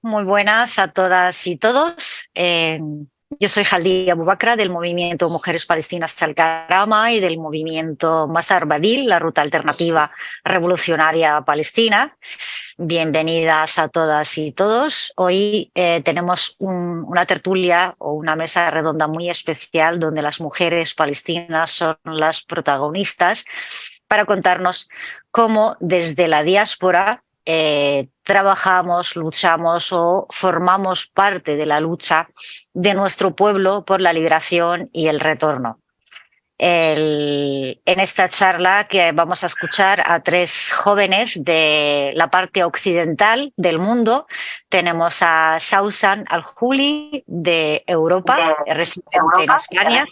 Muy buenas a todas y todos. Eh, yo soy Jaldi Abubakra del movimiento Mujeres Palestinas Al-Karama y del movimiento Masar Badil, la ruta alternativa revolucionaria palestina. Bienvenidas a todas y todos. Hoy eh, tenemos una tertulia o una mesa redonda muy especial donde las mujeres palestinas son las protagonistas para contarnos cómo desde la diáspora eh, trabajamos, luchamos o formamos parte de la lucha de nuestro pueblo por la liberación y el retorno. en esta charla que vamos a escuchar a tres jóvenes de la parte occidental del mundo, tenemos a Sausan Al-Juli de Europa, residente en España.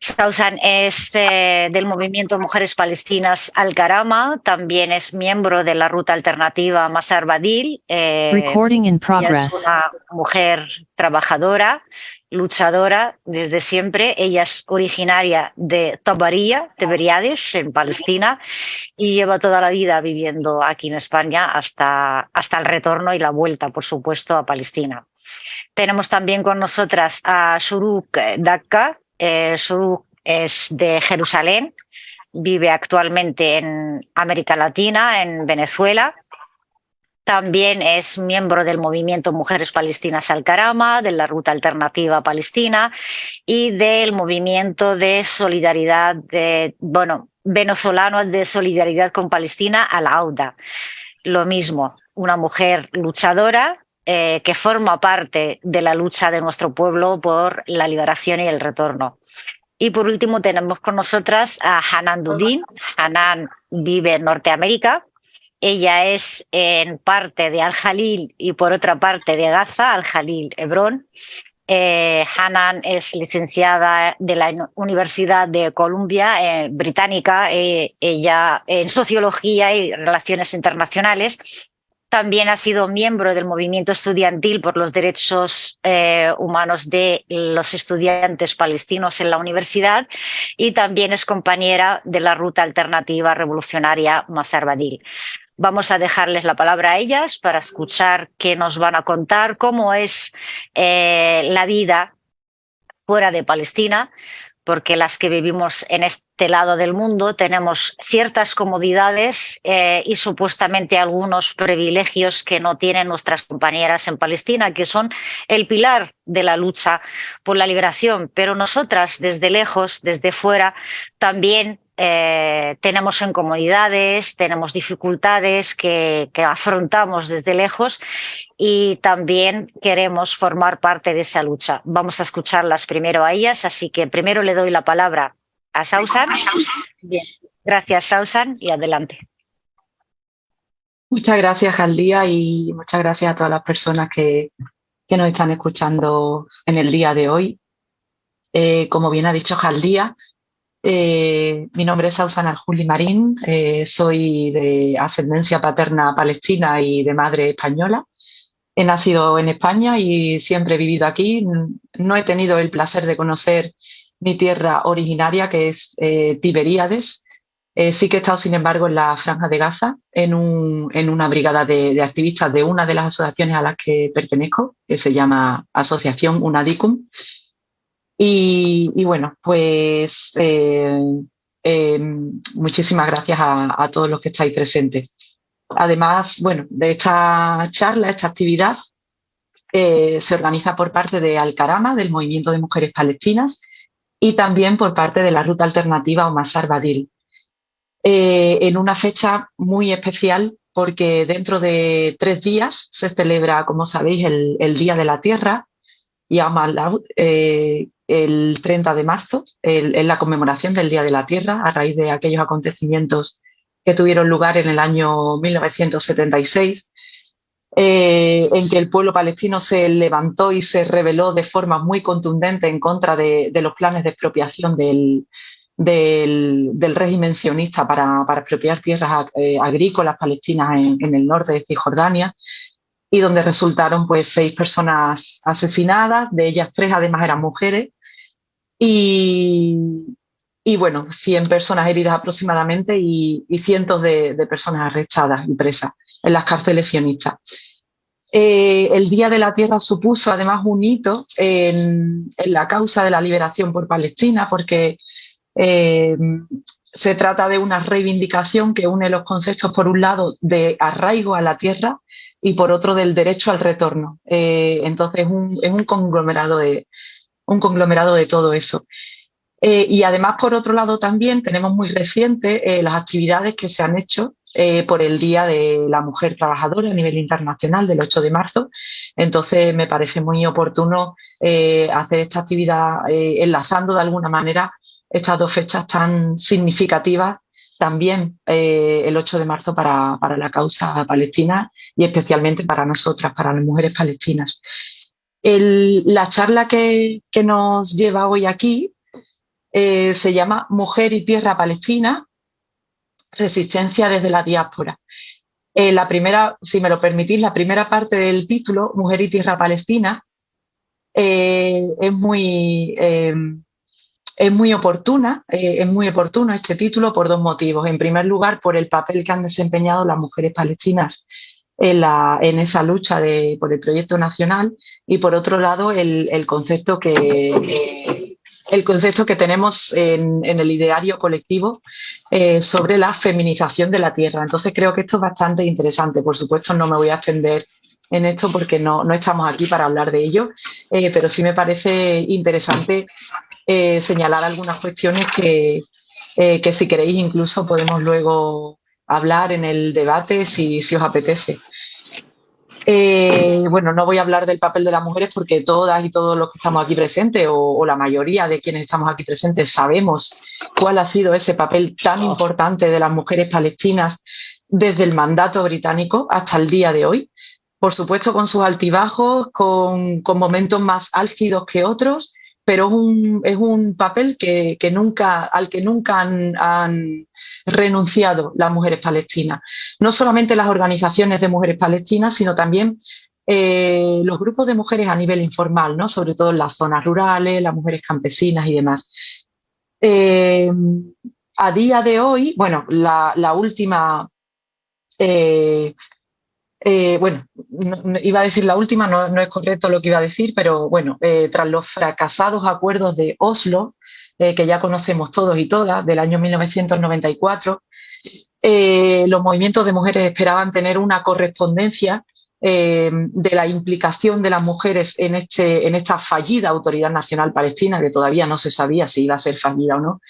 Sausan es eh, del movimiento Mujeres Palestinas Al-Karama, también es miembro de la ruta alternativa Masar Badil. Eh, es una mujer trabajadora, luchadora desde siempre. Ella es originaria de Tabaría, de Beriades, en Palestina, y lleva toda la vida viviendo aquí en España hasta, hasta el retorno y la vuelta, por supuesto, a Palestina. Tenemos también con nosotras a Shuruk Dakka, eh, es de Jerusalén, vive actualmente en América Latina, en Venezuela. También es miembro del movimiento Mujeres Palestinas Al-Karama, de la Ruta Alternativa Palestina y del movimiento de solidaridad, de, bueno, venezolano de solidaridad con Palestina, Al-Auda. Lo mismo, una mujer luchadora eh, que forma parte de la lucha de nuestro pueblo por la liberación y el retorno. Y por último tenemos con nosotras a Hanan Dudin. Hanan vive en Norteamérica. Ella es en parte de Al-Jalil y por otra parte de Gaza, Al-Jalil, Hebrón. Eh, Hanan es licenciada de la Universidad de Columbia, eh, británica, eh, ella en Sociología y Relaciones Internacionales, también ha sido miembro del movimiento estudiantil por los derechos eh, humanos de los estudiantes palestinos en la universidad y también es compañera de la ruta alternativa revolucionaria Masar Badil. Vamos a dejarles la palabra a ellas para escuchar qué nos van a contar, cómo es eh, la vida fuera de Palestina, porque las que vivimos en este lado del mundo tenemos ciertas comodidades eh, y supuestamente algunos privilegios que no tienen nuestras compañeras en Palestina, que son el pilar de la lucha por la liberación. Pero nosotras, desde lejos, desde fuera, también eh, tenemos incomodidades, tenemos dificultades que, afrontamos desde lejos y también queremos formar parte de esa lucha. Vamos a escucharlas primero a ellas, así que primero le doy la palabra a Sausan. Gracias, Sausan, y adelante. Muchas gracias, Jaldía, y muchas gracias a todas las personas que, nos están escuchando en el día de hoy. Eh, como bien ha dicho Jaldía, eh, mi nombre es Ausana Juli Marín, eh, soy de ascendencia paterna palestina y de madre española. He nacido en España y siempre he vivido aquí. No he tenido el placer de conocer mi tierra originaria, que es eh, Tiberíades. sí que he estado, sin embargo, en la Franja de Gaza, en, una brigada de, de, activistas de una de las asociaciones a las que pertenezco, que se llama Asociación UNADICUM, y, bueno, pues eh, eh, muchísimas gracias a, todos los que estáis presentes. Además, bueno, de esta charla, esta actividad, eh, se organiza por parte de Alcarama, del Movimiento de Mujeres Palestinas, y también por parte de la Ruta Alternativa Omasar Badil. en una fecha muy especial porque dentro de tres días se celebra, como sabéis, el, Día de la Tierra, y eh, el 30 de marzo, en la conmemoración del Día de la Tierra, a raíz de aquellos acontecimientos que tuvieron lugar en el año 1976, eh, en que el pueblo palestino se levantó y se rebeló de forma muy contundente en contra de, los planes de expropiación del, del, régimen sionista para, expropiar tierras eh, agrícolas palestinas en, en, el norte de Cisjordania y donde resultaron pues seis personas asesinadas, de ellas tres además eran mujeres, y, y bueno, 100 personas heridas aproximadamente y, cientos de, personas arrestadas y presas en las cárceles sionistas. Eh, el Día de la Tierra supuso además un hito en, la causa de la liberación por Palestina porque eh, se trata de una reivindicación que une los conceptos, por un lado, de arraigo a la tierra y por otro del derecho al retorno. Eh, entonces es un, conglomerado de, un conglomerado de todo eso. Eh, y además, por otro lado, también tenemos muy reciente eh, las actividades que se han hecho por el Día de la Mujer Trabajadora a nivel internacional del 8 de marzo. Entonces, me parece muy oportuno hacer esta actividad enlazando de alguna manera estas dos fechas tan significativas también eh, el 8 de marzo para, la causa palestina y especialmente para nosotras, para las mujeres palestinas. la charla que, nos lleva hoy aquí eh, se llama Mujer y Tierra Palestina, Resistencia desde la diáspora. Eh, la primera, si me lo permitís, la primera parte del título, Mujer y Tierra Palestina, es muy es muy oportuna, eh, es muy oportuno este título por dos motivos. En primer lugar, por el papel que han desempeñado las mujeres palestinas en, esa lucha por el proyecto nacional y por otro lado el, concepto que eh, el concepto que tenemos en, el ideario colectivo eh, sobre la feminización de la tierra. Entonces creo que esto es bastante interesante. Por supuesto no me voy a extender en esto porque no, no estamos aquí para hablar de ello, pero sí me parece interesante eh, señalar algunas cuestiones que, eh, que, si queréis incluso podemos luego hablar en el debate si, si os apetece. Eh, bueno, no voy a hablar del papel de las mujeres porque todas y todos los que estamos aquí presentes o, la mayoría de quienes estamos aquí presentes sabemos cuál ha sido ese papel tan importante de las mujeres palestinas desde el mandato británico hasta el día de hoy. Por supuesto con sus altibajos, con, con momentos más álgidos que otros, pero es un, papel que, nunca, al que nunca han, renunciado las mujeres palestinas. No solamente las organizaciones de mujeres palestinas, sino también eh, los grupos de mujeres a nivel informal, ¿no? sobre todo en las zonas rurales, las mujeres campesinas y demás. Eh, a día de hoy, bueno, la, última eh, eh, bueno, iba a decir la última, no, es correcto lo que iba a decir, pero bueno, eh, tras los fracasados acuerdos de Oslo, eh, que ya conocemos todos y todas, del año 1994, los movimientos de mujeres esperaban tener una correspondencia de la implicación de las mujeres en, este, en esta fallida Autoridad Nacional Palestina, que todavía no se sabía si iba a ser fallida o no,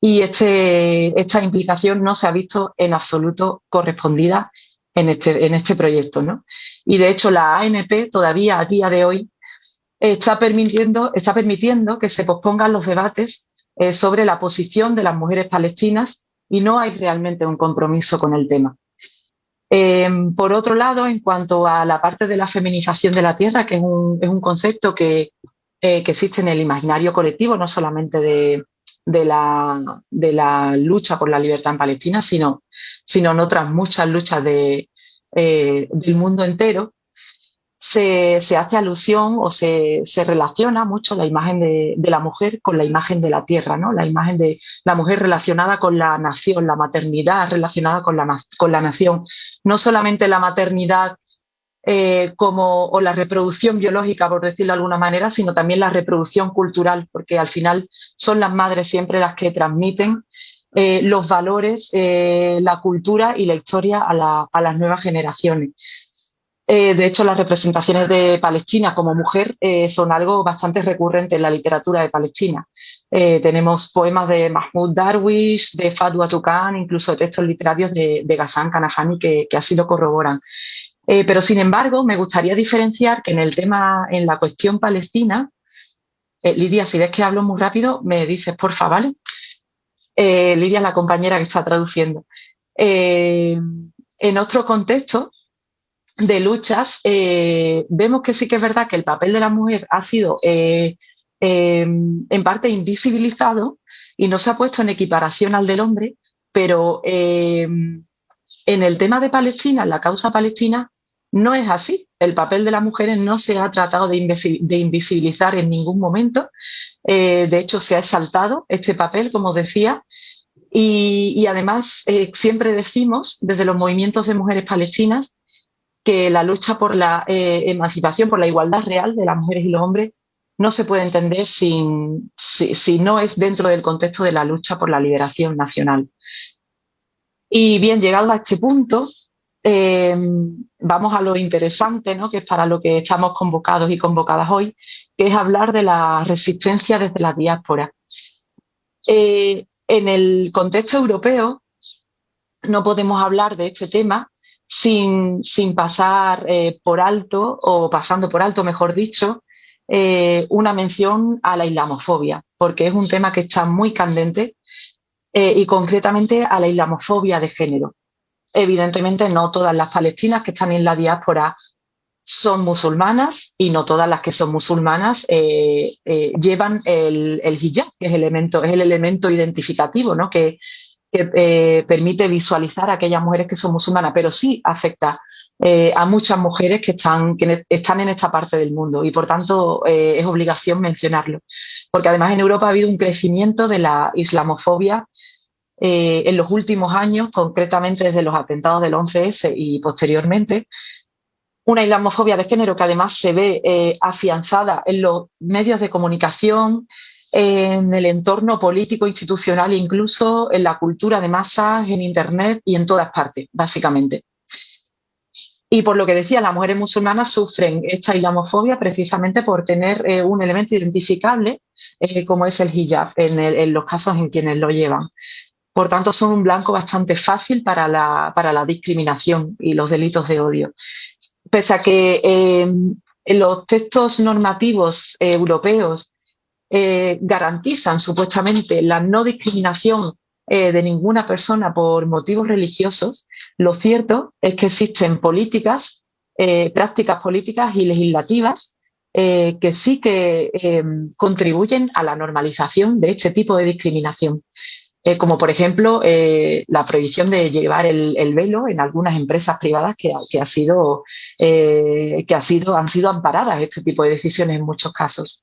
y este, esta implicación no se ha visto en absoluto correspondida en este, en este proyecto. ¿no? Y de hecho la ANP todavía a día de hoy está permitiendo, está permitiendo que se pospongan los debates eh, sobre la posición de las mujeres palestinas y no hay realmente un compromiso con el tema. Em, por otro lado, en cuanto a la parte de la feminización de la tierra, que es un, es un concepto que, eh, que, existe en el imaginario colectivo, no solamente de, de la, de la lucha por la libertad en Palestina, sino, sino en otras muchas luchas de, eh, del mundo entero, se, hace alusión o se, relaciona mucho la imagen de, la mujer con la imagen de la tierra, ¿no? la imagen de la mujer relacionada con la nación, la maternidad relacionada con la, con la nación. No solamente la maternidad eh, como, o la reproducción biológica, por decirlo de alguna manera, sino también la reproducción cultural, porque al final son las madres siempre las que transmiten eh, los valores, eh, la cultura y la historia a, las nuevas generaciones. de hecho, las representaciones de Palestina como mujer son algo bastante recurrente en la literatura de Palestina. tenemos poemas de Mahmoud Darwish, de Fadwa Tukan, incluso textos literarios de, de Ghassan Kanafani que, que así lo corroboran. Eh, pero sin embargo, me gustaría diferenciar que en el tema, en la cuestión palestina, eh, Lidia, si ves que hablo muy rápido, me dices, porfa, ¿vale? Eh, Lidia es la compañera que está traduciendo. en otro contexto de luchas, vemos que sí que es verdad que el papel de la mujer ha sido en parte invisibilizado y no se ha puesto en equiparación al del hombre, pero en el tema de Palestina, en la causa palestina, no es así. El papel de las mujeres no se ha tratado de, invisibilizar en ningún momento. Eh, de hecho, se ha exaltado este papel, como decía, y, además eh, siempre decimos desde los movimientos de mujeres palestinas que la lucha por la eh, emancipación, por la igualdad real de las mujeres y los hombres no se puede entender si, no es dentro del contexto de la lucha por la liberación nacional. Y bien, llegado a este punto, vamos a lo interesante, ¿no? que es para lo que estamos convocados y convocadas hoy, que es hablar de la resistencia desde la diáspora. Eh, en el contexto europeo no podemos hablar de este tema sin, sin pasar eh, por alto, o pasando por alto, mejor dicho, eh, una mención a la islamofobia, porque es un tema que está muy candente y concretamente a la islamofobia de género. Evidentemente no todas las palestinas que están en la diáspora son musulmanas y no todas las que son musulmanas eh, llevan el, hijab, que es, elemento, es el elemento identificativo ¿no? que, que permite visualizar a aquellas mujeres que son musulmanas, pero sí afecta eh, a muchas mujeres que están, que están en esta parte del mundo y por tanto eh, es obligación mencionarlo. Porque además en Europa ha habido un crecimiento de la islamofobia eh, en los últimos años, concretamente desde los atentados del 11S y posteriormente, una islamofobia de género que además se ve afianzada en los medios de comunicación, en el entorno político, institucional incluso en la cultura de masas, en Internet y en todas partes, básicamente. Y por lo que decía, las mujeres musulmanas sufren esta islamofobia precisamente por tener eh, un elemento identificable eh, como es el hijab en, los casos en quienes lo llevan. Por tanto, son un blanco bastante fácil para la, para la discriminación y los delitos de odio. Pese a que em, los textos normativos europeos eh, garantizan supuestamente la no discriminación eh, de ninguna persona por motivos religiosos, lo cierto es que existen políticas, eh, prácticas políticas y legislativas eh, que sí que contribuyen a la normalización de este tipo de discriminación. Como por ejemplo la prohibición de llevar el, velo en algunas empresas privadas que, ha sido, que ha sido, han sido amparadas este tipo de decisiones en muchos casos.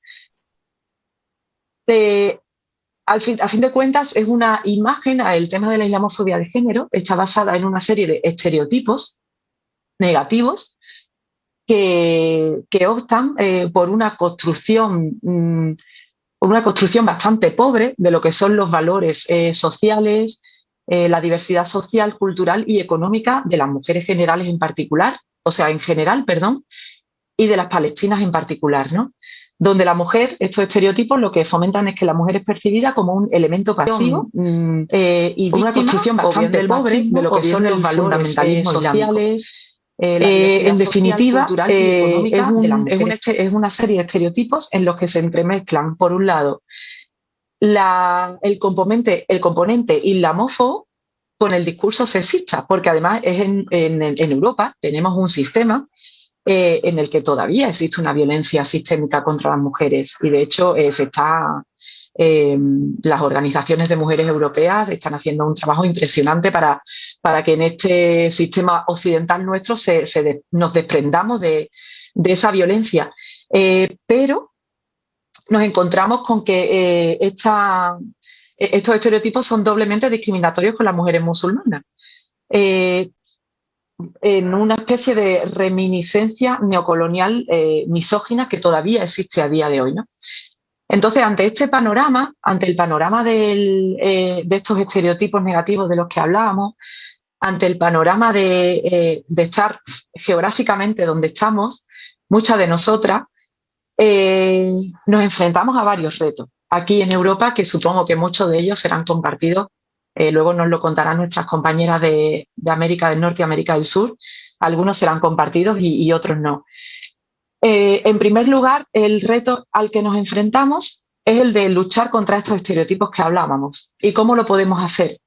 A fin de cuentas, es una imagen, el tema de la islamofobia de género. Está basada en una serie de estereotipos negativos que, optan eh, por una construcción, una construcción bastante pobre de lo que son los valores eh, sociales, eh, la diversidad social, cultural y económica de las mujeres generales en particular, o sea, en general, perdón, y de las palestinas en particular, ¿no? donde la mujer, estos estereotipos lo que fomentan es que la mujer es percibida como un elemento pasivo mm, eh, y una construcción bastante pobre de lo que son los valores sociales. Eh, en definitiva, eh, es, una serie de estereotipos en los que se entremezclan, por un lado, el, componente, el componente islamófobo con el discurso sexista, porque además es en, en Europa tenemos un sistema eh, en el que todavía existe una violencia sistémica contra las mujeres y de hecho eh, se está, eh, las organizaciones de mujeres europeas están haciendo un trabajo impresionante para, para que en este sistema occidental nuestro se, nos desprendamos de, esa violencia. pero nos encontramos con que estos estereotipos son doblemente discriminatorios con las mujeres musulmanas en una especie de reminiscencia neocolonial eh, misógina que todavía existe a día de hoy. ¿no? Entonces, ante este panorama, ante el panorama eh, de estos estereotipos negativos de los que hablábamos, ante el panorama de, eh, estar geográficamente donde estamos, muchas de nosotras nos enfrentamos a varios retos. Aquí en Europa, que supongo que muchos de ellos serán compartidos eh, luego nos lo contarán nuestras compañeras de, América del Norte y América del Sur. Algunos serán compartidos y, otros no. Eh, en primer lugar, el reto al que nos enfrentamos es el de luchar contra estos estereotipos que hablábamos. ¿Y cómo lo podemos hacer?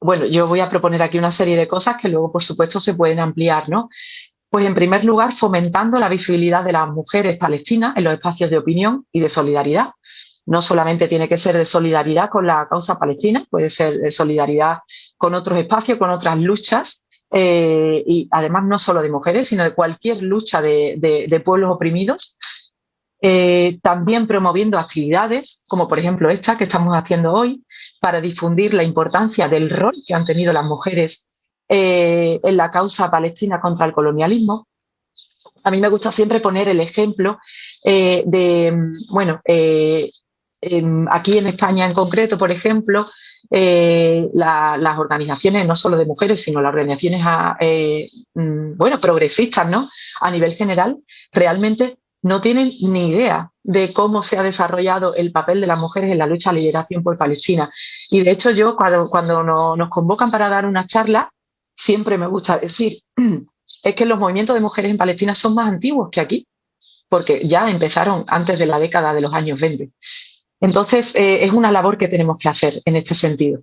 Bueno, yo voy a proponer aquí una serie de cosas que luego, por supuesto, se pueden ampliar, ¿no? Pues en primer lugar, fomentando la visibilidad de las mujeres palestinas en los espacios de opinión y de solidaridad, no solamente tiene que ser de solidaridad con la causa palestina, puede ser de solidaridad con otros espacios, con otras luchas y además no solo de mujeres, sino de cualquier lucha de, pueblos oprimidos, también promoviendo actividades, como por ejemplo esta que estamos haciendo hoy, para difundir la importancia del rol que han tenido las mujeres en la causa palestina contra el colonialismo, a mí me gusta siempre poner el ejemplo eh, de, bueno, eh, aquí en España en concreto, por ejemplo, eh, las organizaciones, no solo de mujeres, sino las organizaciones, ah, mm, bueno, progresistas, ¿no? A nivel general, realmente no tienen ni idea de cómo se ha desarrollado el papel de las mujeres en la lucha a liberación por Palestina. Y de hecho yo, cuando, cuando nos convocan para dar una charla, siempre me gusta decir es que los movimientos de mujeres en Palestina son más antiguos que aquí, porque ya empezaron antes de la década de los años 20. Entonces, eh, es una labor que tenemos que hacer en este sentido.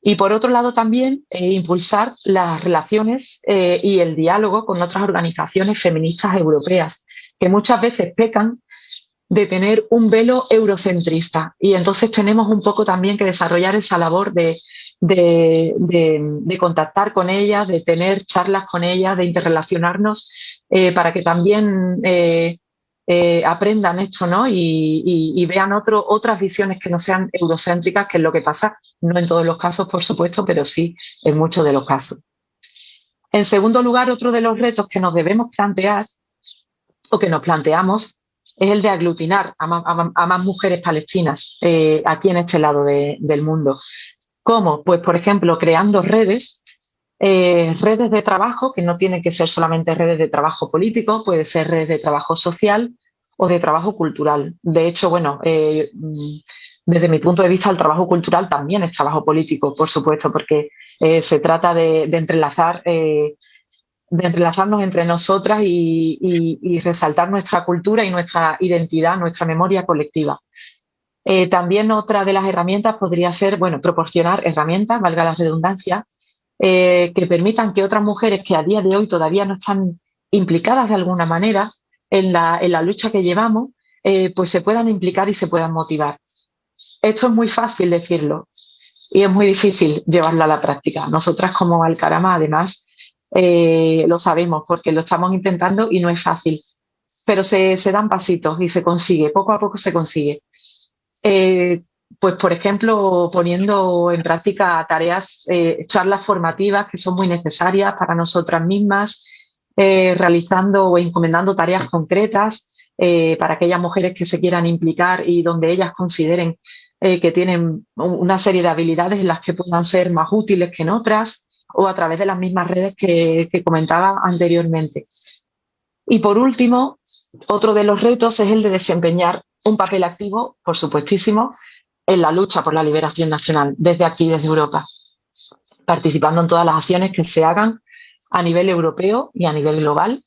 Y por otro lado también eh, impulsar las relaciones eh, y el diálogo con otras organizaciones feministas europeas, que muchas veces pecan de tener un velo eurocentrista. Y entonces tenemos un poco también que desarrollar esa labor de, de, contactar con ellas, de tener charlas con ellas, de interrelacionarnos, para que también eh, aprendan esto ¿no? y, vean otras visiones que no sean eurocéntricas, que es lo que pasa, no en todos los casos, por supuesto, pero sí en muchos de los casos. En segundo lugar, otro de los retos que nos debemos plantear o que nos planteamos es el de aglutinar a más, mujeres palestinas eh, aquí en este lado del mundo. ¿Cómo? Pues, por ejemplo, creando redes, eh, redes de trabajo, que no tienen que ser solamente redes de trabajo político, puede ser redes de trabajo social o de trabajo cultural. De hecho, bueno, eh, mm, desde mi punto de vista, el trabajo cultural también es trabajo político, por supuesto, porque se trata de, entrelazar de entrelazarnos entre nosotras y, resaltar nuestra cultura y nuestra identidad, nuestra memoria colectiva. Eh, también otra de las herramientas podría ser, bueno, proporcionar herramientas, valga la redundancia, eh, que permitan que otras mujeres que a día de hoy todavía no están implicadas de alguna manera en la, lucha que llevamos, eh, pues se puedan implicar y se puedan motivar. Esto es muy fácil decirlo y es muy difícil llevarlo a la práctica. Nosotras como Alcarama, además, eh, lo sabemos porque lo estamos intentando y no es fácil, pero se, dan pasitos y se consigue, poco a poco se consigue. Pues, por ejemplo, poniendo en práctica tareas, eh, charlas formativas que son muy necesarias para nosotras mismas, realizando o encomendando tareas concretas para aquellas mujeres que se quieran implicar y donde ellas consideren que tienen una serie de habilidades en las que puedan ser más útiles que en otras o a través de las mismas redes que, comentaba anteriormente. Y por último, otro de los retos es el de desempeñar un papel activo, por supuestísimo, en la lucha por la liberación nacional, desde aquí, desde Europa, participando en todas las acciones que se hagan a nivel europeo y a nivel global,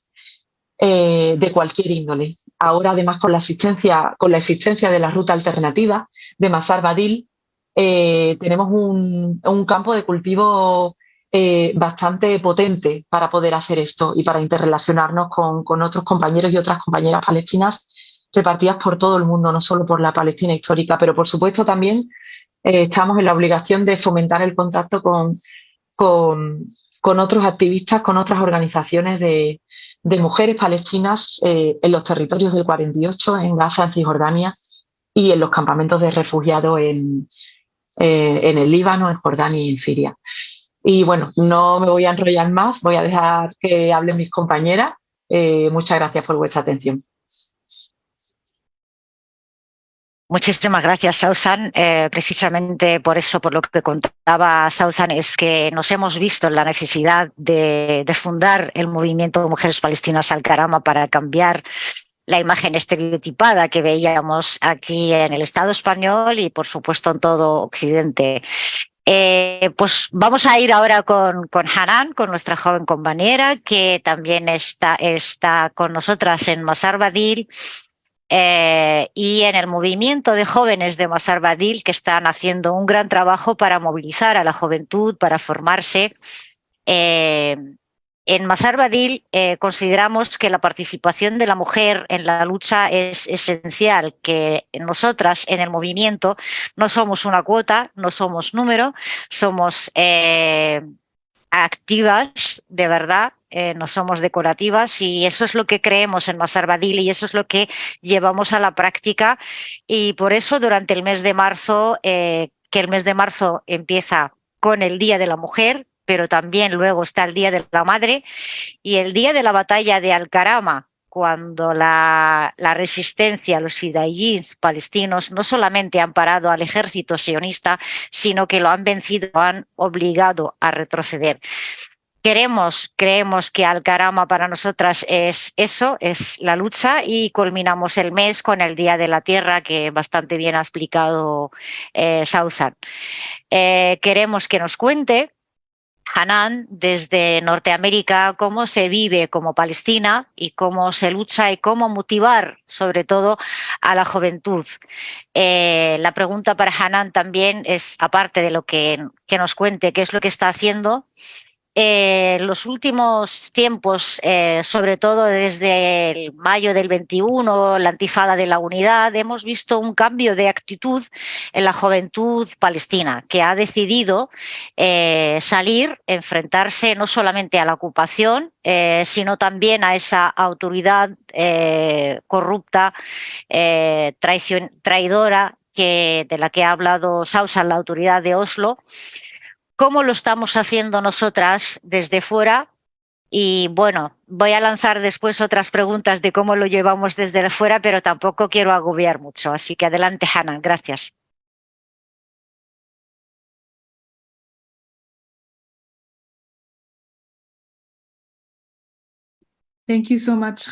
eh, de cualquier índole. Ahora, además, con la, existencia, con la existencia de la ruta alternativa de Masar Badil, eh, tenemos un, un, campo de cultivo eh, bastante potente para poder hacer esto y para interrelacionarnos con, otros compañeros y otras compañeras palestinas repartidas por todo el mundo, no solo por la Palestina histórica, pero por supuesto también eh, estamos en la obligación de fomentar el contacto con, con, otros activistas, con otras organizaciones de, mujeres palestinas eh, en los territorios del 48, en Gaza, en Cisjordania y en los campamentos de refugiados en, en el Líbano, en Jordania y en Siria. Y bueno, no me voy a enrollar más, voy a dejar que hablen mis compañeras. Eh, muchas gracias por vuestra atención. Muchísimas gracias, Sausan. Eh, precisamente por eso, por lo que contaba Sausan, es que nos hemos visto en la necesidad de, fundar el movimiento de Mujeres Palestinas al Carama para cambiar la imagen estereotipada que veíamos aquí en el Estado español y, por supuesto, en todo Occidente. Eh, pues vamos a ir ahora con, con, Hanan, con nuestra joven compañera, que también está, está con nosotras en Masar Badil eh, y en el movimiento de jóvenes de Masar Badil, que están haciendo un gran trabajo para movilizar a la juventud, para formarse. Eh, en Masar Badil eh, consideramos que la participación de la mujer en la lucha es esencial, que nosotras en el movimiento no somos una cuota, no somos número, somos eh, activas de verdad, eh, no somos decorativas y eso es lo que creemos en Masarbadil y eso es lo que llevamos a la práctica y por eso durante el mes de marzo, eh, que el mes de marzo empieza con el Día de la Mujer, pero también luego está el Día de la Madre y el Día de la Batalla de Alcarama, cuando la, resistencia, los fidayins palestinos no solamente han parado al ejército sionista, sino que lo han vencido, han obligado a retroceder. Queremos, creemos que Al-Karama para nosotras es eso, es la lucha y culminamos el mes con el Día de la Tierra que bastante bien ha explicado eh, Sausan. Eh, queremos que nos cuente Hanan desde Norteamérica, cómo se vive como Palestina y cómo se lucha y cómo motivar sobre todo a la juventud. Eh, la pregunta para Hanan también es, aparte de lo que, que nos cuente, qué es lo que está haciendo, eh, los últimos tiempos, eh, sobre todo desde el mayo del 21, la antifada de la unidad, hemos visto un cambio de actitud en la juventud palestina, que ha decidido eh, salir, enfrentarse no solamente a la ocupación, sino también a esa autoridad corrupta, traidora, de la que ha hablado Sausa, la autoridad de Oslo, cómo lo estamos haciendo nosotras desde fuera y bueno, voy a lanzar después otras preguntas de cómo lo llevamos desde fuera, pero tampoco quiero agobiar mucho. Así que adelante, Hannah. Gracias. Thank you so much,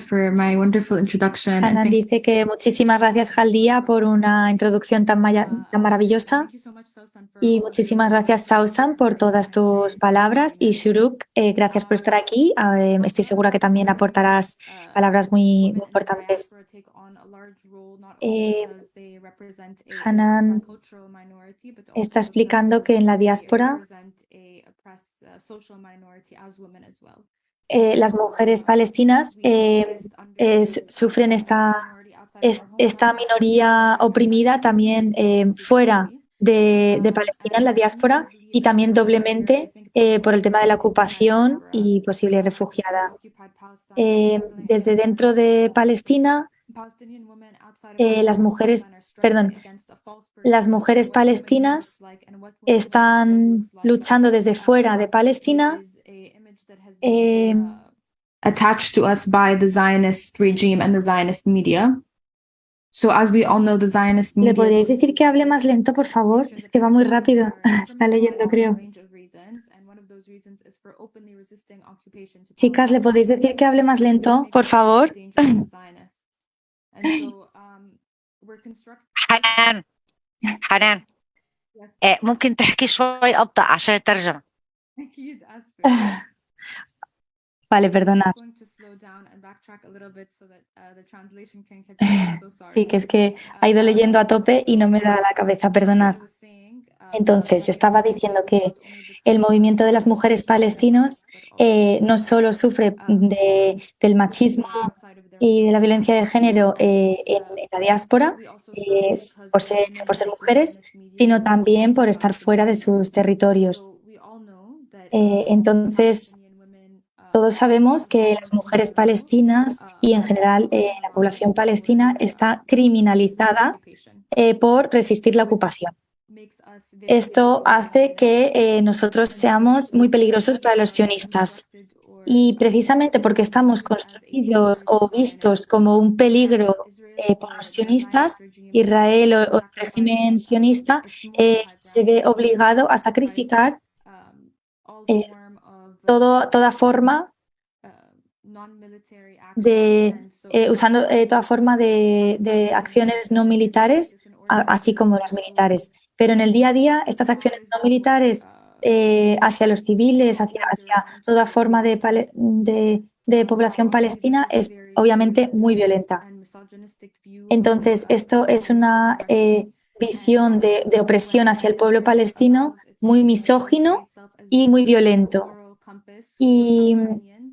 for my wonderful introduction. Hanan dice que muchísimas gracias, Jaldia, por una introducción tan, tan maravillosa. Y muchísimas gracias, Sausan, por todas tus palabras. Y Shuruk, eh, gracias por estar aquí. Eh, estoy segura que también aportarás palabras muy, importantes. Eh, Hanan está explicando que en la diáspora eh, las mujeres palestinas eh, sufren esta, esta minoría oprimida también eh, fuera de, Palestina, en la diáspora, y también doblemente por el tema de la ocupación y posible refugiada. desde dentro de Palestina, las mujeres, perdón, las mujeres palestinas están luchando desde fuera de Palestina eh, attached to us by the Zionist regime and the Zionist media. So as we all know, the Zionist media... ¿Le podríais decir que hable más lento, por favor? Es que va muy rápido. Está leyendo, creo. Chicas, ¿le podéis decir que hable más lento, por favor? حنان حنان ممكن تحكي شوي أبطأ عشان الترجمة Vale, perdona. Sí, que es que ha ido leyendo a tope y no me da la cabeza, perdonad. Entonces, estaba diciendo que el movimiento de las mujeres palestinos eh, no solo sufre de, del machismo y de la violencia de género eh, en, la diáspora eh, por, ser, por ser mujeres, sino también por estar fuera de sus territorios. entonces, todos sabemos que las mujeres palestinas y en general eh, la población palestina está criminalizada eh, por resistir la ocupación. Esto hace que eh, nosotros seamos muy peligrosos para los sionistas. Y precisamente porque estamos construidos o vistos como un peligro por los sionistas, Israel o, el régimen sionista se ve obligado a sacrificar toda forma de, eh, usando eh, toda forma de, acciones no militares, así como las militares. Pero en el día a día, estas acciones no militares eh, hacia los civiles, hacia, hacia toda forma de, de, población palestina es obviamente muy violenta. Entonces, esto es una visión de, de opresión hacia el pueblo palestino muy misógino y muy violento. Y,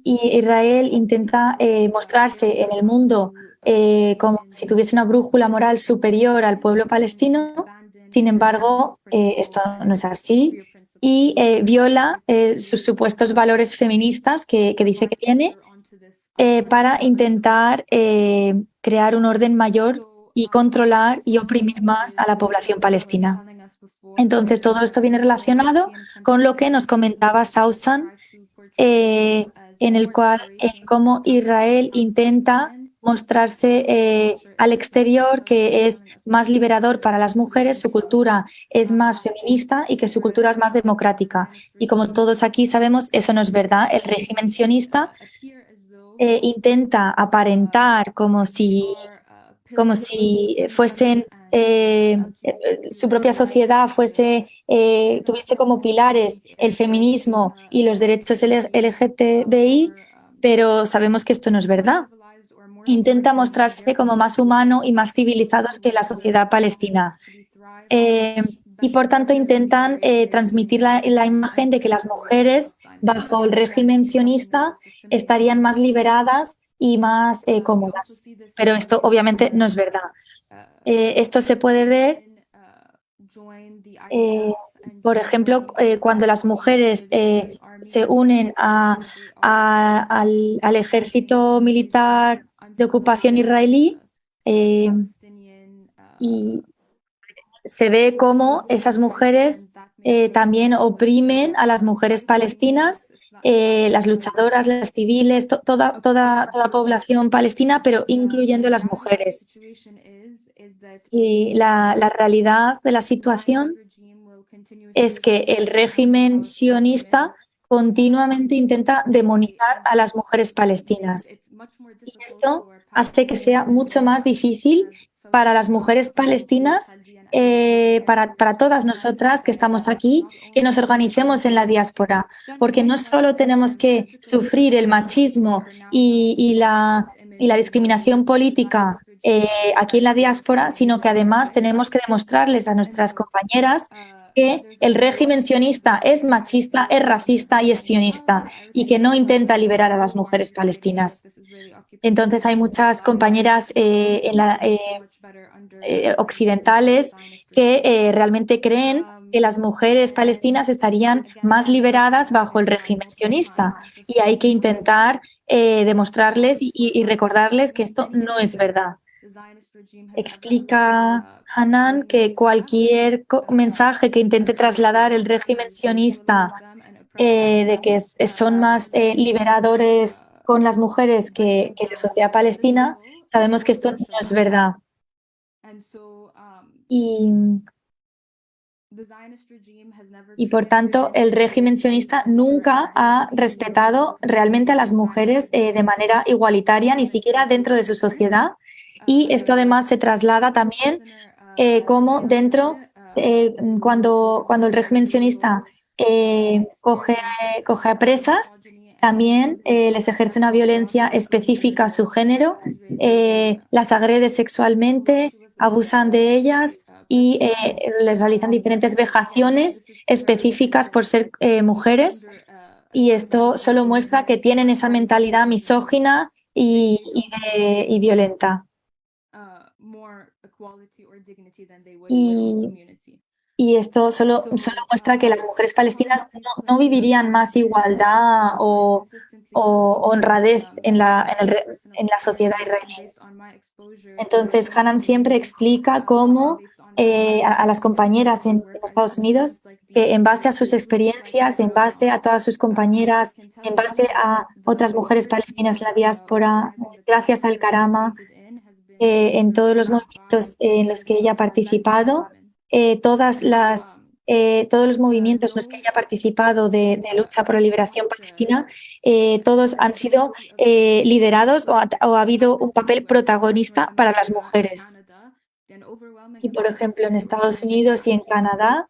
Israel intenta eh, mostrarse en el mundo eh, como si tuviese una brújula moral superior al pueblo palestino. Sin embargo, eh, esto no es así. y viola sus supuestos valores feministas que, dice que tiene para intentar crear un orden mayor y controlar y oprimir más a la población palestina. Entonces, todo esto viene relacionado con lo que nos comentaba Sausan, en el cual cómo Israel intenta mostrarse eh, al exterior que es más liberador para las mujeres, su cultura es más feminista y que su cultura es más democrática. Y como todos aquí sabemos, eso no es verdad. El régimen sionista eh, intenta aparentar como si, como si fuesen eh, su propia sociedad fuese tuviese como pilares el feminismo y los derechos LGTBI, pero sabemos que esto no es verdad intenta mostrarse como más humano y más civilizado que la sociedad palestina. Eh, y por tanto intentan eh, transmitir la, imagen de que las mujeres bajo el régimen sionista estarían más liberadas y más eh, cómodas. Pero esto obviamente no es verdad. esto se puede ver, por ejemplo, cuando las mujeres se unen al, al ejército militar de ocupación israelí eh, y se ve cómo esas mujeres eh, también oprimen a las mujeres palestinas, eh, las luchadoras, las civiles, toda, toda, toda población palestina, pero incluyendo las mujeres. Y la, la realidad de la situación es que el régimen sionista continuamente intenta demonizar a las mujeres palestinas. Y esto hace que sea mucho más difícil para las mujeres palestinas, eh, para, para, todas nosotras que estamos aquí, que nos organicemos en la diáspora, porque no solo tenemos que sufrir el machismo y, la, y la, discriminación política eh, aquí en la diáspora, sino que además tenemos que demostrarles a nuestras compañeras que el régimen sionista es machista, es racista y es sionista y que no intenta liberar a las mujeres palestinas. Entonces hay muchas compañeras eh, eh, eh, occidentales que realmente creen que las mujeres palestinas estarían más liberadas bajo el régimen sionista y hay que intentar demostrarles y recordarles que esto no es verdad. Explica Hanan que cualquier mensaje que intente trasladar el régimen sionista eh, de que son más eh, liberadores con las mujeres que, la sociedad palestina, sabemos que esto no es verdad. Y, y por tanto, el régimen sionista nunca ha respetado realmente a las mujeres eh, de manera igualitaria, ni siquiera dentro de su sociedad, y esto además se traslada también eh, como dentro, eh, cuando, cuando el régimen sionista coge, coge a presas, también les ejerce una violencia específica a su género, las agrede sexualmente, abusan de ellas y les realizan diferentes vejaciones específicas por ser mujeres. Y esto solo muestra que tienen esa mentalidad misógina y, y violenta. Y, esto solo, solo muestra que las mujeres palestinas no, vivirían más igualdad o, honradez en la, en, la sociedad israelí. Entonces, Hanan siempre explica cómo eh, a, las compañeras en, Estados Unidos que en base a sus experiencias, en base a todas sus compañeras, en base a otras mujeres palestinas en la diáspora, gracias al Karama, eh, en todos los movimientos en los que ella ha participado, eh, todas las, eh, todos los movimientos en los que ella ha participado de, lucha por la liberación palestina, todos han sido liderados o ha, habido un papel protagonista para las mujeres. Y, por ejemplo, en Estados Unidos y en Canadá,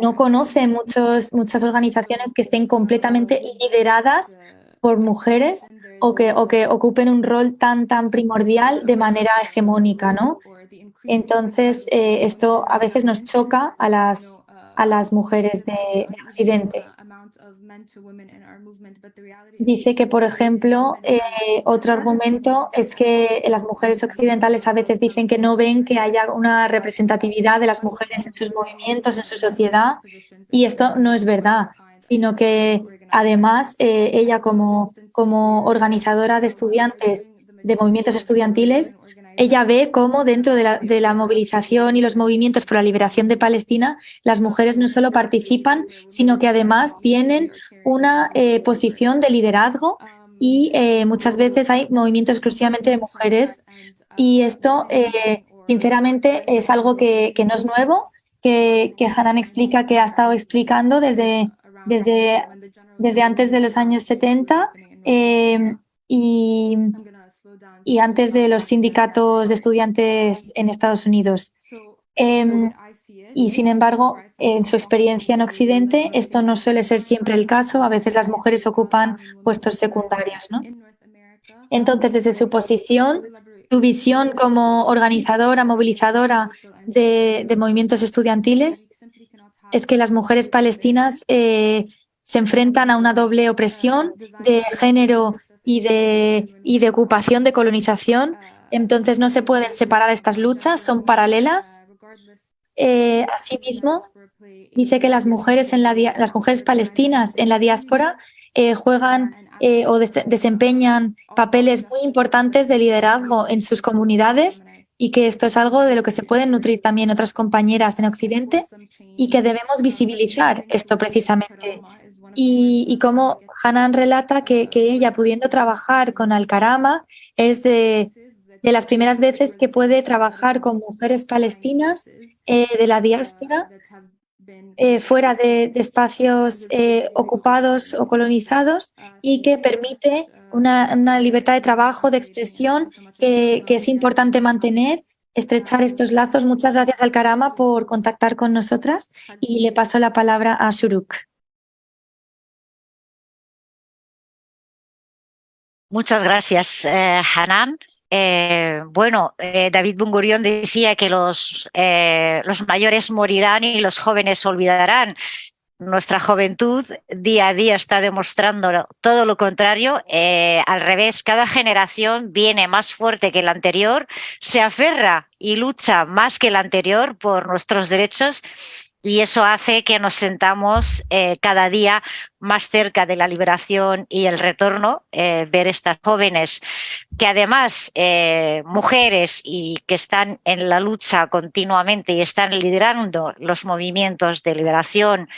no conoce muchos, muchas organizaciones que estén completamente lideradas por mujeres o que, o que ocupen un rol tan, tan primordial de manera hegemónica, ¿no? Entonces, eh, esto a veces nos choca a las, a las mujeres de, Occidente. Dice que, por ejemplo, eh, otro argumento es que las mujeres occidentales a veces dicen que no ven que haya una representatividad de las mujeres en sus movimientos, en su sociedad, y esto no es verdad, sino que además eh, ella como, como organizadora de estudiantes, de movimientos estudiantiles, ella ve cómo dentro de la, movilización y los movimientos por la liberación de Palestina, las mujeres no solo participan, sino que además tienen una eh, posición de liderazgo y eh, muchas veces hay movimientos exclusivamente de mujeres y esto, sinceramente, es algo que, no es nuevo, que, que Hanan explica que ha estado explicando desde, desde, desde antes de los años 70 y y antes de los sindicatos de estudiantes en Estados Unidos. Em, y sin embargo, en su experiencia en Occidente, esto no suele ser siempre el caso. A veces las mujeres ocupan puestos secundarios. Entonces, desde su posición, su visión como organizadora, movilizadora de, movimientos estudiantiles, es que las mujeres palestinas eh, se enfrentan a una doble opresión de género y de, y de ocupación, de colonización. Entonces no se pueden separar estas luchas, son paralelas. Eh, asimismo, dice que las mujeres, en la, las mujeres palestinas en la diáspora eh, juegan o desempeñan papeles muy importantes de liderazgo en sus comunidades y que esto es algo de lo que se pueden nutrir también otras compañeras en Occidente y que debemos visibilizar esto precisamente. Y, como Hanan relata que, ella pudiendo trabajar con Alcarama es de, las primeras veces que puede trabajar con mujeres palestinas eh, de la diáspora eh, fuera de, espacios eh, ocupados o colonizados y que permite una, libertad de trabajo, de expresión que, es importante mantener, estrechar estos lazos. Muchas gracias Alcarama por contactar con nosotras y le paso la palabra a Shuruk. Muchas gracias, eh, Hanan. Eh, bueno, eh, David Bungurión decía que los, los mayores morirán y los jóvenes olvidarán. Nuestra juventud día a día está demostrando todo lo contrario. al revés, cada generación viene más fuerte que la anterior, se aferra y lucha más que la anterior por nuestros derechos y eso hace que nos sentamos eh, cada día más cerca de la liberación y el retorno, eh, ver estas jóvenes que además, eh, mujeres y que están en la lucha continuamente y están liderando los movimientos de liberación,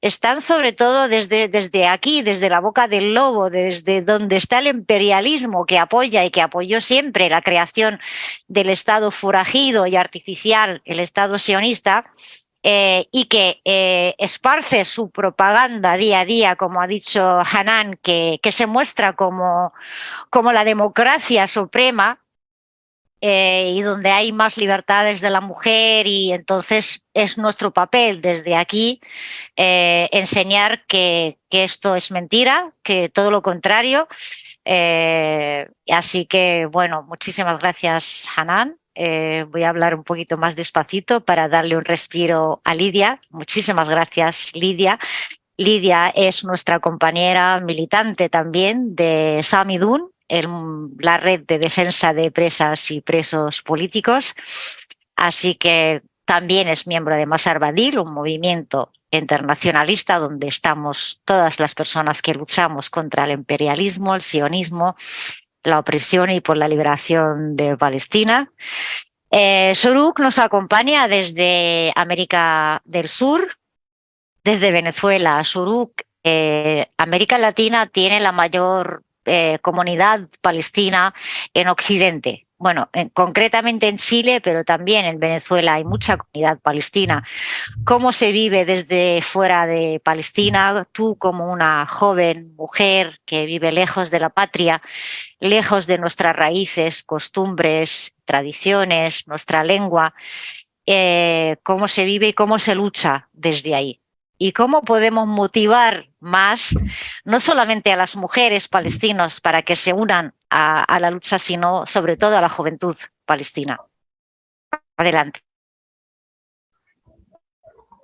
están sobre todo desde, desde aquí, desde la boca del lobo, desde donde está el imperialismo que apoya y que apoyó siempre la creación del Estado furagido y artificial, el Estado sionista, eh, y que eh, esparce su propaganda día a día, como ha dicho Hanan, que, se muestra como, la democracia suprema, eh, y donde hay más libertades de la mujer y entonces es nuestro papel desde aquí enseñar que, esto es mentira, que todo lo contrario. así que, bueno, muchísimas gracias, Hanan. Eh, voy a hablar un poquito más despacito para darle un respiro a Lidia. Muchísimas gracias, Lidia. Lidia es nuestra compañera militante también de Samidun, la red de defensa de presas y presos políticos. Así que también es miembro de Masar Badil, un movimiento internacionalista donde estamos todas las personas que luchamos contra el imperialismo, el sionismo la opresión y por la liberación de Palestina. Eh, nos acompaña desde América del Sur, desde Venezuela. Soruk, eh, América Latina tiene la mayor eh, comunidad palestina en Occidente bueno, concretamente en Chile, pero también en Venezuela hay mucha comunidad palestina. ¿Cómo se vive desde fuera de Palestina? Tú como una joven mujer que vive lejos de la patria, lejos de nuestras raíces, costumbres, tradiciones, nuestra lengua, eh, ¿cómo se vive y cómo se lucha desde ahí? Y cómo podemos motivar más, no solamente a las mujeres palestinas para que se unan a, la lucha, sino sobre todo a la juventud palestina. Adelante.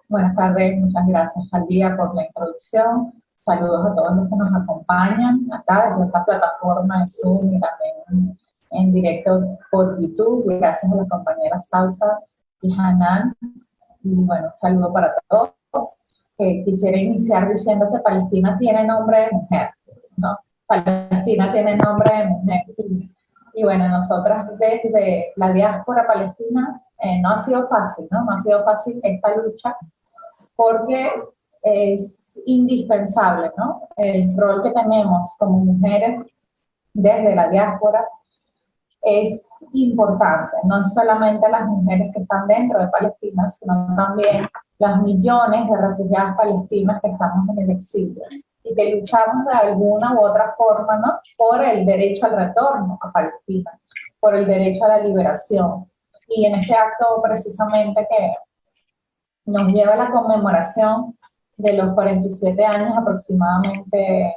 Buenas tardes, muchas gracias al día por la introducción. saludos a todos los que nos acompañan acá desde esta plataforma de Zoom y también en directo por YouTube. Gracias a las compañeras Salsa y Hanan. Y bueno, saludo para todos. Eh, quisiera iniciar diciendo que Palestina tiene nombre de mujer, ¿no? Palestina tiene nombre de mujer. Y, bueno, nosotras desde la diáspora palestina eh, no ha sido fácil, ¿no? No ha sido fácil esta lucha porque es indispensable, ¿no? El rol que tenemos como mujeres desde la diáspora es importante, no solamente las mujeres que están dentro de Palestina, sino también las millones de refugiadas palestinas que estamos en el exilio y que luchamos de alguna u otra forma ¿no? por el derecho al retorno a Palestina, por el derecho a la liberación. Y en este acto precisamente que nos lleva a la conmemoración de los 47 años aproximadamente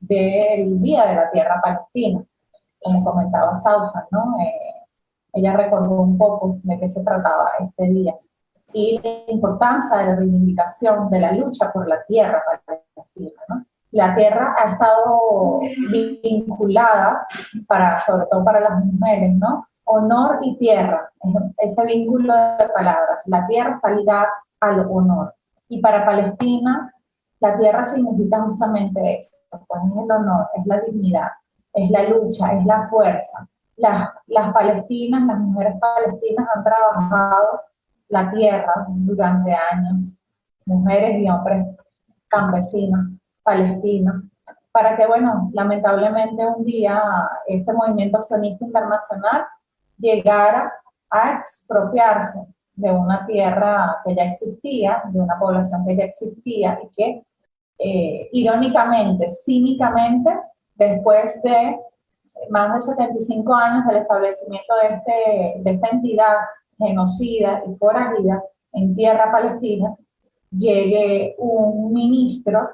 del Día de la Tierra Palestina, como comentaba Sausa, ¿no? Eh, ella recordó un poco de qué se trataba este día y la importancia de la reivindicación de la lucha por la tierra palestina, ¿no? La tierra ha estado vinculada, para, sobre todo para las mujeres, ¿no? Honor y tierra, ese vínculo de palabras. La tierra está ligada al honor. Y para Palestina, la tierra significa justamente eso, pues es el honor, es la dignidad, es la lucha, es la fuerza. Las, las palestinas, las mujeres palestinas han trabajado la tierra durante años, mujeres y hombres campesinos, palestinos, para que, bueno, lamentablemente un día este movimiento sionista internacional llegara a expropiarse de una tierra que ya existía, de una población que ya existía y que eh, irónicamente, cínicamente, después de más de 75 años del establecimiento de, este, de esta entidad genocida y foránea en tierra palestina, llegue un ministro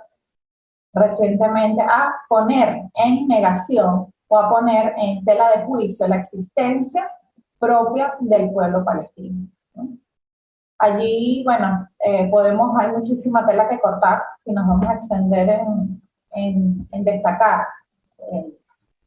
recientemente a poner en negación o a poner en tela de juicio la existencia propia del pueblo palestino. Allí, bueno, eh, podemos, hay muchísima tela que cortar si nos vamos a extender en, en, destacar eh,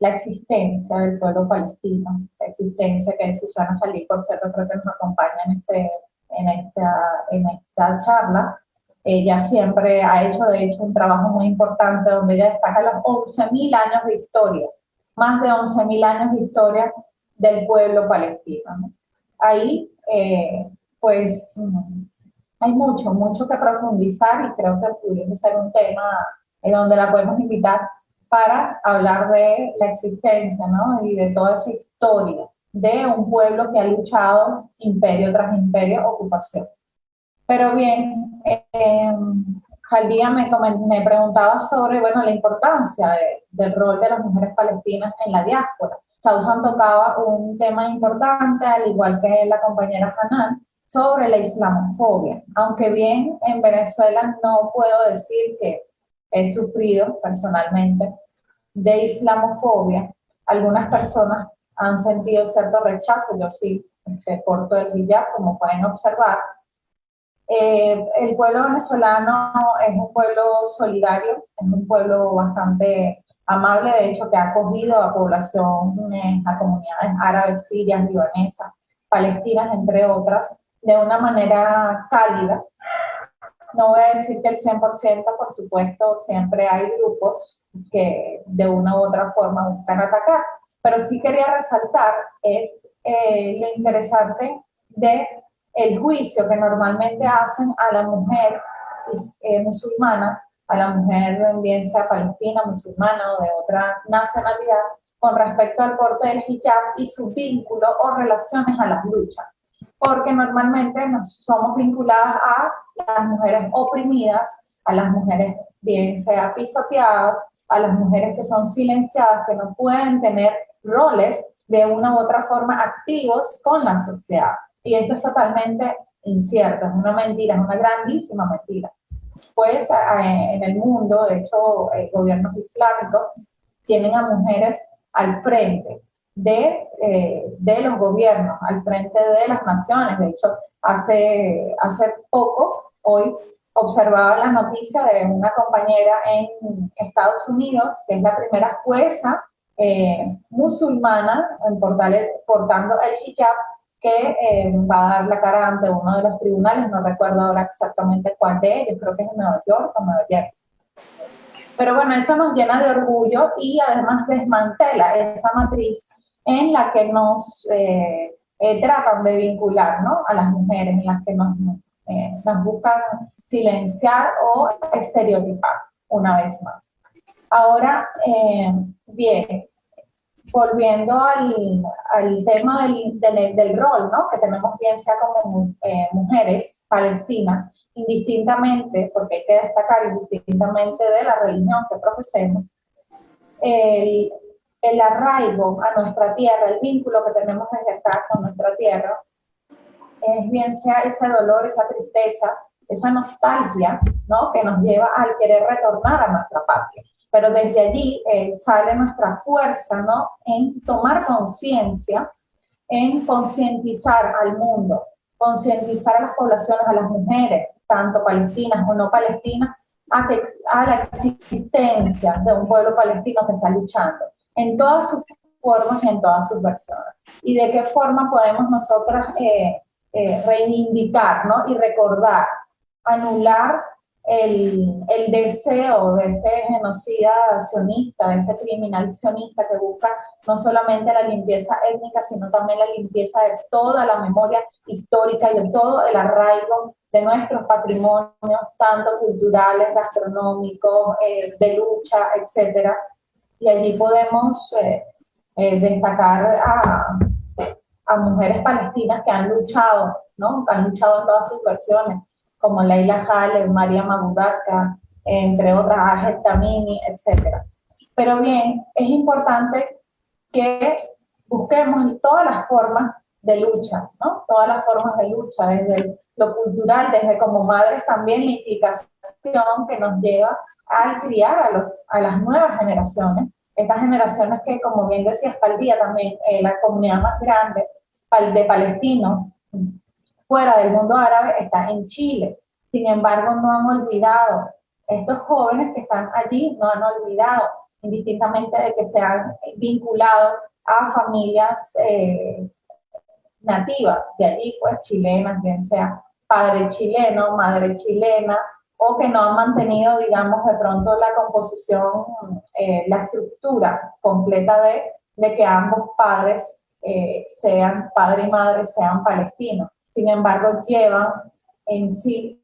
la existencia del pueblo palestino, la existencia que Susana Salí, por cierto, creo que nos acompaña en, este, en, esta, en esta charla. Ella siempre ha hecho, de hecho, un trabajo muy importante donde ella destaca los 11.000 años de historia, más de 11.000 años de historia del pueblo palestino. Ahí, eh, pues, hay mucho, mucho que profundizar y creo que pudiese ser un tema en donde la podemos invitar para hablar de la existencia ¿no? y de toda esa historia de un pueblo que ha luchado imperio tras imperio, ocupación. Pero bien, eh, día me, me preguntaba sobre bueno, la importancia del rol de las mujeres palestinas en la diáspora. Sausan tocaba un tema importante, al igual que la compañera Hanan, sobre la islamofobia. Aunque bien en Venezuela no puedo decir que he sufrido personalmente de islamofobia, algunas personas han sentido cierto rechazo, yo sí, este, corto el hijab, como pueden observar. Eh, el pueblo venezolano es un pueblo solidario, es un pueblo bastante amable, de hecho, que ha acogido a población, a comunidades árabes, sirias, libanesas, palestinas, entre otras, de una manera cálida. No voy a decir que el 100%, por supuesto, siempre hay grupos que de una u otra forma buscan atacar, pero sí quería resaltar es eh, lo interesante de el juicio que normalmente hacen a la mujer eh, musulmana a la mujer, bien sea palestina, musulmana o de otra nacionalidad, con respecto al porte del hijab y su vínculo o relaciones a las luchas. Porque normalmente nos somos vinculadas a las mujeres oprimidas, a las mujeres bien sea pisoteadas, a las mujeres que son silenciadas, que no pueden tener roles de una u otra forma activos con la sociedad. Y esto es totalmente incierto, es una mentira, es una grandísima mentira pues en el mundo, de hecho, gobiernos islámicos tienen a mujeres al frente de, eh, de los gobiernos, al frente de las naciones. De hecho, hace, hace poco, hoy, observaba la noticia de una compañera en Estados Unidos, que es la primera jueza eh, musulmana en portando el hijab, que eh, va a dar la cara ante uno de los tribunales, no recuerdo ahora exactamente cuál de ellos, creo que es en Nueva York o Nueva Jersey. Pero bueno, eso nos llena de orgullo y además desmantela esa matriz en la que nos eh, tratan de vincular ¿no? a las mujeres, en las que nos, nos buscan silenciar o estereotipar una vez más. Ahora, eh, bien, volviendo al, al tema del, del, rol ¿no? que tenemos bien sea como eh, mujeres palestinas, indistintamente, porque hay que destacar indistintamente de la religión que profesemos, el, el arraigo a nuestra tierra, el vínculo que tenemos desde acá con nuestra tierra, es bien sea ese dolor, esa tristeza, esa nostalgia, ¿no? Que nos lleva al querer retornar a nuestra patria. Pero desde allí eh, sale nuestra fuerza, ¿no? En tomar conciencia, en concientizar al mundo, concientizar a las poblaciones, a las mujeres, tanto palestinas o no palestinas, a, que, a la existencia de un pueblo palestino que está luchando en todas sus formas y en todas sus versiones. Y de qué forma podemos nosotras eh, eh, reivindicar ¿no? y recordar anular el, el, deseo de este genocida sionista, de este criminal sionista que busca no solamente la limpieza étnica, sino también la limpieza de toda la memoria histórica y de todo el arraigo de nuestros patrimonios, tanto culturales, gastronómicos, eh, de lucha, etc. Y allí podemos eh, eh, destacar a, a mujeres palestinas que han luchado, ¿no? que han luchado en todas sus versiones, como Leila Halef, María Mabudaka, entre otras, Ajet Tamini, etc. Pero bien, es importante que busquemos todas las formas de lucha, ¿no? Todas las formas de lucha, desde lo cultural, desde como madres también la implicación que nos lleva al criar a, los, a las nuevas generaciones, estas generaciones que, como bien decía día también, eh, la comunidad más grande de palestinos fuera del mundo árabe está en Chile. Sin embargo, no han olvidado, estos jóvenes que están allí no han olvidado, indistintamente de que se han vinculado a familias eh, nativas de allí, pues chilenas, bien sea padre chileno, madre chilena, o que no han mantenido, digamos, de pronto la composición, eh, la estructura completa de, que ambos padres eh, sean padre y madre, sean palestinos. Sin embargo llevan en sí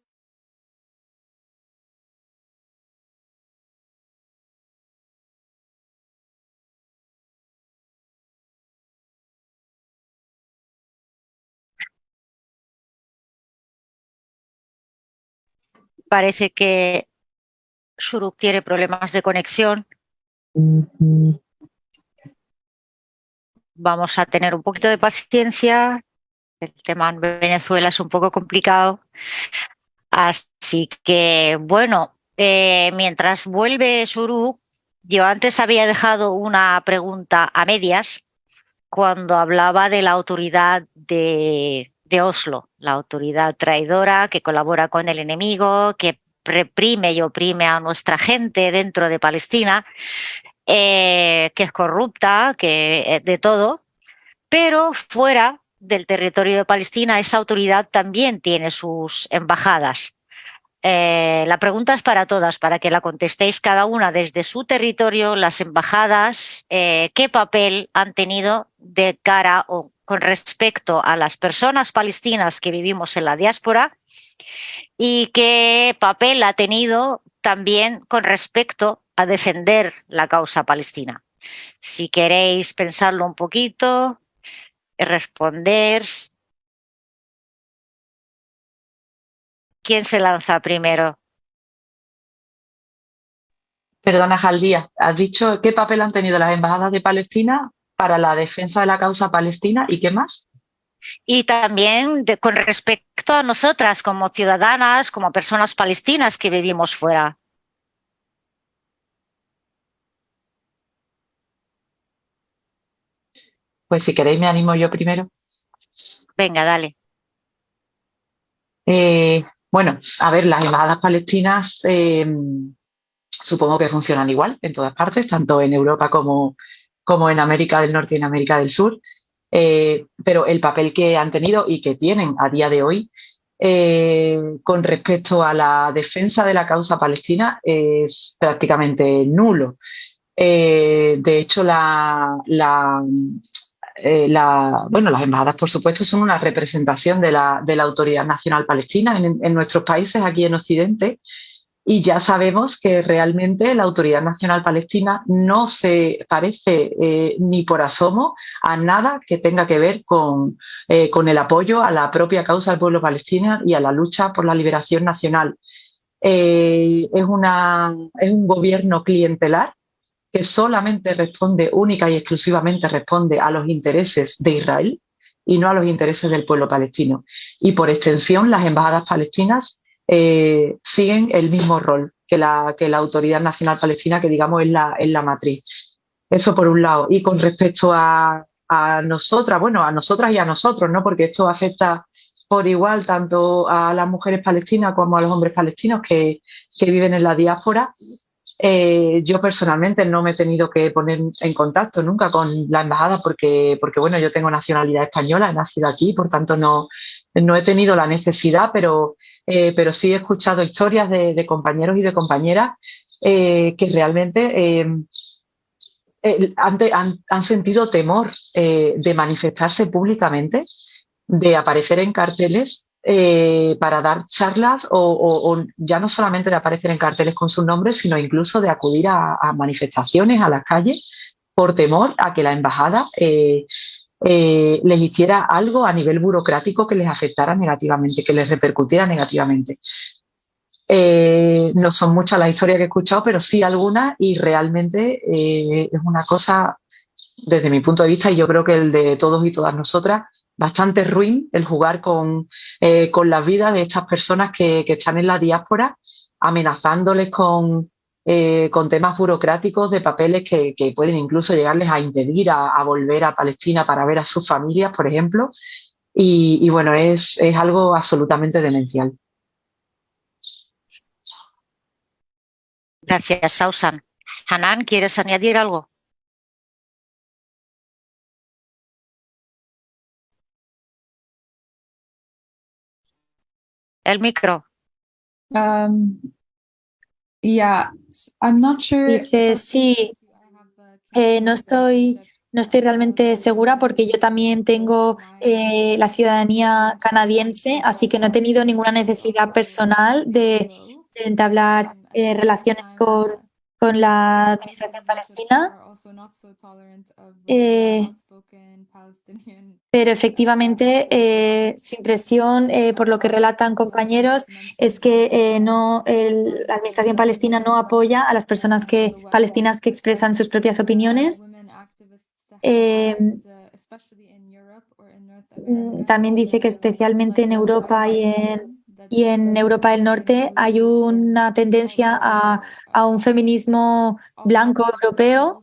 Parece que Shuruk tiene problemas de conexión. Vamos a tener un poquito de paciencia el tema en Venezuela es un poco complicado. Así que, bueno, eh, mientras vuelve Suru, yo antes había dejado una pregunta a medias cuando hablaba de la autoridad de, Oslo, la autoridad traidora que colabora con el enemigo, que reprime y oprime a nuestra gente dentro de Palestina, eh, que es corrupta, que eh, de todo, pero fuera del territorio de Palestina, esa autoridad también tiene sus embajadas. Eh, la pregunta es para todas, para que la contestéis cada una desde su territorio, las embajadas, qué papel han tenido de cara o con respecto a las personas palestinas que vivimos en la diáspora y qué papel ha tenido también con respecto a defender la causa palestina. Si queréis pensarlo un poquito, responder. ¿Quién se lanza primero? Perdona, Jaldía, has dicho qué papel han tenido las embajadas de Palestina para la defensa de la causa palestina y qué más. Y también con respecto a nosotras como ciudadanas, como personas palestinas que vivimos fuera. Pues si queréis me animo yo primero. Venga, dale. Eh, Bueno, a ver, las embajadas palestinas em, supongo que funcionan igual en todas partes, tanto en Europa como, como en América del Norte y en América del Sur. Eh, pero el papel que han tenido y que tienen a día de hoy eh, con respecto a la defensa de la causa palestina es prácticamente nulo. Eh, de hecho, las embajadas, por supuesto, son una representación de la, Autoridad Nacional Palestina en, nuestros países, aquí en Occidente, y ya sabemos que realmente la Autoridad Nacional Palestina no se parece eh, ni por asomo a nada que tenga que ver con, eh, con, el apoyo a la propia causa del pueblo palestino y a la lucha por la liberación nacional. Eh, es, una, es un gobierno clientelar que solamente responde única y exclusivamente responde a los intereses de Israel y no a los intereses del pueblo palestino. Y por extensión, las embajadas palestinas eh, siguen el mismo rol que la, que la Autoridad Nacional Palestina, que digamos es la, la matriz. Eso por un lado. Y con respecto a, nosotras, bueno, a nosotras y a nosotros, ¿no? Porque esto afecta por igual tanto a las mujeres palestinas como a los hombres palestinos que, que viven en la diáspora. Eh, yo personalmente no me he tenido que poner en contacto nunca con la embajada porque, porque bueno, yo tengo nacionalidad española, he nacido aquí, por tanto no, no he tenido la necesidad, pero, eh, pero sí he escuchado historias de, compañeros y de compañeras eh, que realmente han, han, sentido temor de manifestarse públicamente, de aparecer en carteles eh, para dar charlas o, ya no solamente de aparecer en carteles con sus nombres, sino incluso de acudir a, manifestaciones, a las calles, por temor a que la embajada eh, eh, les hiciera algo a nivel burocrático que les afectara negativamente, que les repercutiera negativamente. no son muchas las historias que he escuchado, pero sí algunas y realmente es una cosa, desde mi punto de vista, y yo creo que el de todos y todas nosotras, bastante ruin el jugar con, eh, con las vidas de estas personas que, están en la diáspora, amenazándoles con, eh, con temas burocráticos de papeles que, pueden incluso llegarles a impedir a, volver a Palestina para ver a sus familias, por ejemplo. Y, bueno, es, es algo absolutamente demencial. Gracias, Sausan. Hanan, ¿quieres añadir algo? el micro. Um, yeah, I'm not sure. Dice, sí, eh, no estoy no estoy realmente segura porque yo también tengo eh, la ciudadanía canadiense, así que no he tenido ninguna necesidad personal de, entablar eh, relaciones con, con la administración palestina. Eh, pero efectivamente, eh, su impresión, eh, por lo que relatan compañeros, es que no, la administración palestina no apoya a las personas que, palestinas que expresan sus propias opiniones. Mm, también dice que especialmente en Europa y en y en Europa del Norte hay una tendencia a, un feminismo blanco europeo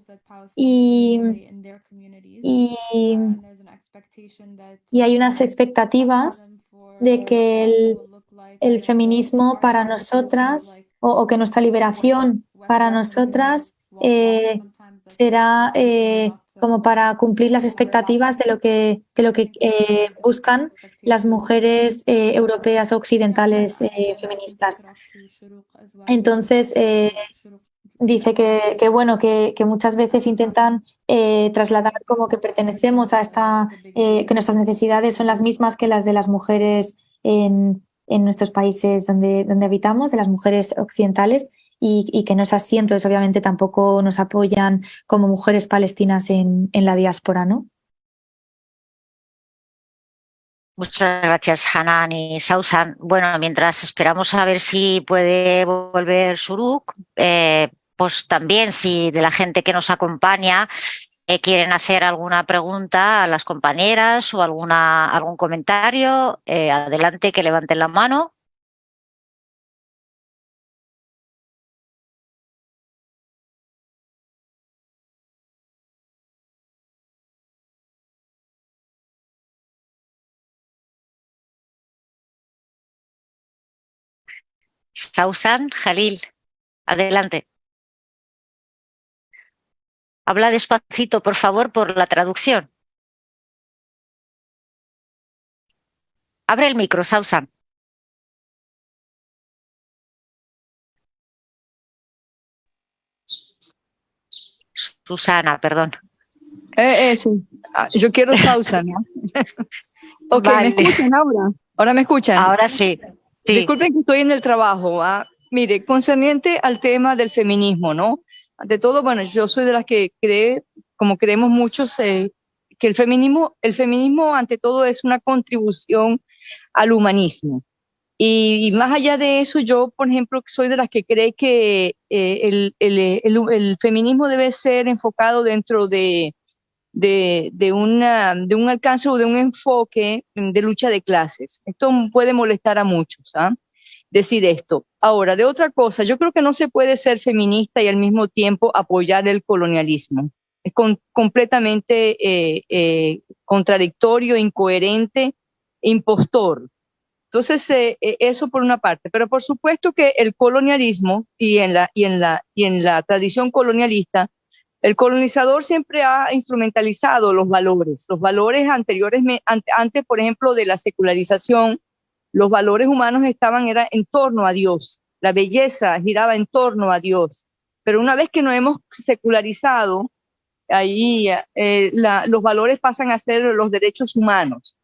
y, y, hay unas expectativas de que el, feminismo para nosotras o, que nuestra liberación para nosotras eh, será eh, como para cumplir las expectativas de lo que, de lo que eh, buscan las mujeres eh, europeas occidentales eh, feministas. Entonces, dice que, bueno, que, muchas veces intentan trasladar como que pertenecemos a esta, que nuestras necesidades son las mismas que las de las mujeres en, en nuestros países donde, donde habitamos, de las mujeres occidentales, y, que no es así, entonces obviamente tampoco nos apoyan como mujeres palestinas en, la diáspora, ¿no? Muchas gracias, Hanan y Sausan. Bueno, mientras esperamos a ver si puede volver Suruk, eh, pues también si de la gente que nos acompaña eh, quieren hacer alguna pregunta a las compañeras o alguna, algún comentario, eh, adelante que levanten la mano. Sausan Jalil, adelante. Habla despacito, por favor, por la traducción. Abre el micro, Sausan. Susana, perdón. Eh, eh, sí. Ah, yo quiero Sausan. ok, ¿me escuchan ahora? ¿Ahora me escuchan? Ahora sí. Disculpen que estoy en el trabajo. ¿ah? Mire, concerniente al tema del feminismo, ¿no? Ante todo, bueno, yo soy de las que cree, como creemos muchos, eh, que el feminismo, el feminismo ante todo es una contribución al humanismo. Y, más allá de eso, yo, por ejemplo, soy de las que cree que eh, el, el, el, feminismo debe ser enfocado dentro de, de, de, una, de un alcance o de un enfoque de lucha de clases. Esto puede molestar a muchos, ¿ah? decir esto. Ahora, de otra cosa, yo creo que no se puede ser feminista y al mismo tiempo apoyar el colonialismo. Es completamente eh, eh, contradictorio, incoherente, impostor. Entonces, eh, eso por una parte. Pero por supuesto que el colonialismo y en la, y en la, y en la tradición colonialista, el colonizador siempre ha instrumentalizado los valores, los valores anteriores, antes, por ejemplo, de la secularización, los valores humanos estaban era en torno a Dios, la belleza giraba en torno a Dios. Pero una vez que nos hemos secularizado, ahí eh, los valores pasan a ser los derechos humanos.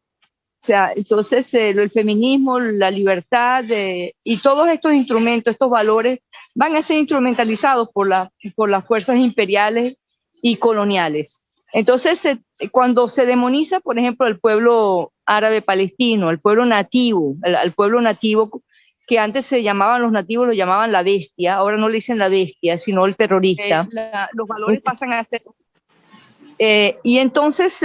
O sea, entonces eh, el feminismo, la libertad y todos estos instrumentos, estos valores van a ser instrumentalizados por, por las fuerzas imperiales y coloniales. Entonces, cuando se demoniza, por ejemplo, el pueblo árabe palestino, el pueblo nativo, el, pueblo nativo que antes se llamaban los nativos, lo llamaban la bestia, ahora no le dicen la bestia, sino el terrorista. los valores pasan a ser... Eh, y entonces,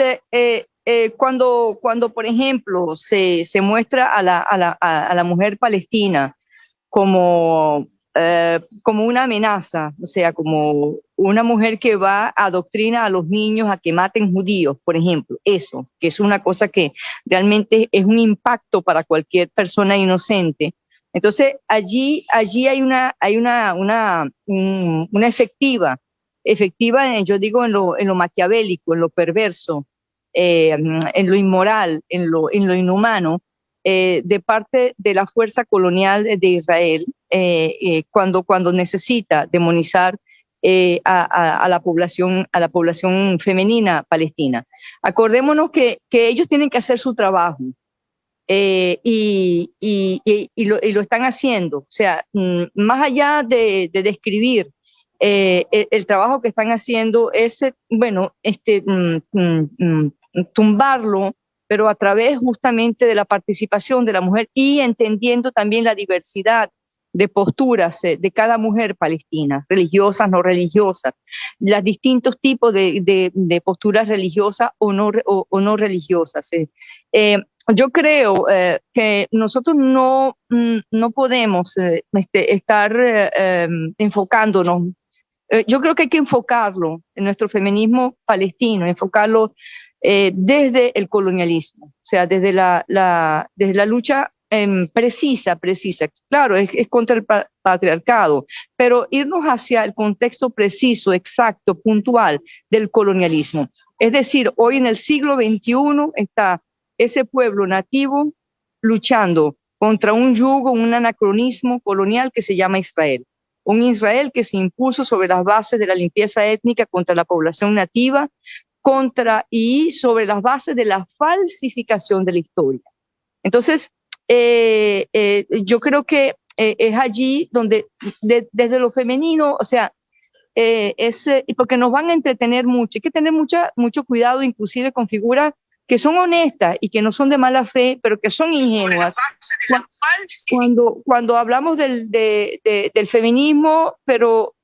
eh, eh, cuando, cuando, por ejemplo, se, se muestra a la, a, la, a la, mujer palestina como, como una amenaza, o sea, como una mujer que va a adoctrina a los niños a que maten judíos, por ejemplo, eso, que es una cosa que realmente es un impacto para cualquier persona inocente. Entonces, allí, allí hay una, hay una, una, una efectiva, efectiva, yo digo, en lo, en lo maquiavélico, en lo perverso, eh, en lo inmoral, en lo, en lo inhumano, eh, de parte de la fuerza colonial de Israel, eh, cuando, cuando necesita demonizar eh, a, la población, a la población femenina palestina. Acordémonos que, que ellos tienen que hacer su trabajo eh, y, y, y, lo, y, lo, están haciendo. O sea, mm, más allá de, de describir eh, el, trabajo que están haciendo, es, bueno, este, mm, mm, tumbarlo, pero a través justamente de la participación de la mujer y entendiendo también la diversidad de posturas eh, de cada mujer palestina, religiosas, no religiosas, los distintos tipos de, de, posturas religiosas o no, o, no religiosas. Eh. Eh, yo creo que nosotros no, mm, no podemos este, estar em, enfocándonos. yo creo que hay que enfocarlo en nuestro feminismo palestino, enfocarlo desde el colonialismo, o sea, desde la, la, desde la lucha Em, precisa, precisa. Claro, es, contra el patriarcado, pero irnos hacia el contexto preciso, exacto, puntual del colonialismo. Es decir, hoy en el siglo XXI está ese pueblo nativo luchando contra un yugo, un anacronismo colonial que se llama Israel. Un Israel que se impuso sobre las bases de la limpieza étnica contra la población nativa, contra y sobre las bases de la falsificación de la historia. Entonces, eh, eh, yo creo que eh, es allí donde desde lo femenino, o sea, es, porque nos van a entretener mucho, hay que tener mucha, mucho cuidado inclusive con figuras que son honestas y que no son de mala fe, pero que son ingenuas. Cuando, cuando hablamos del, del feminismo, pero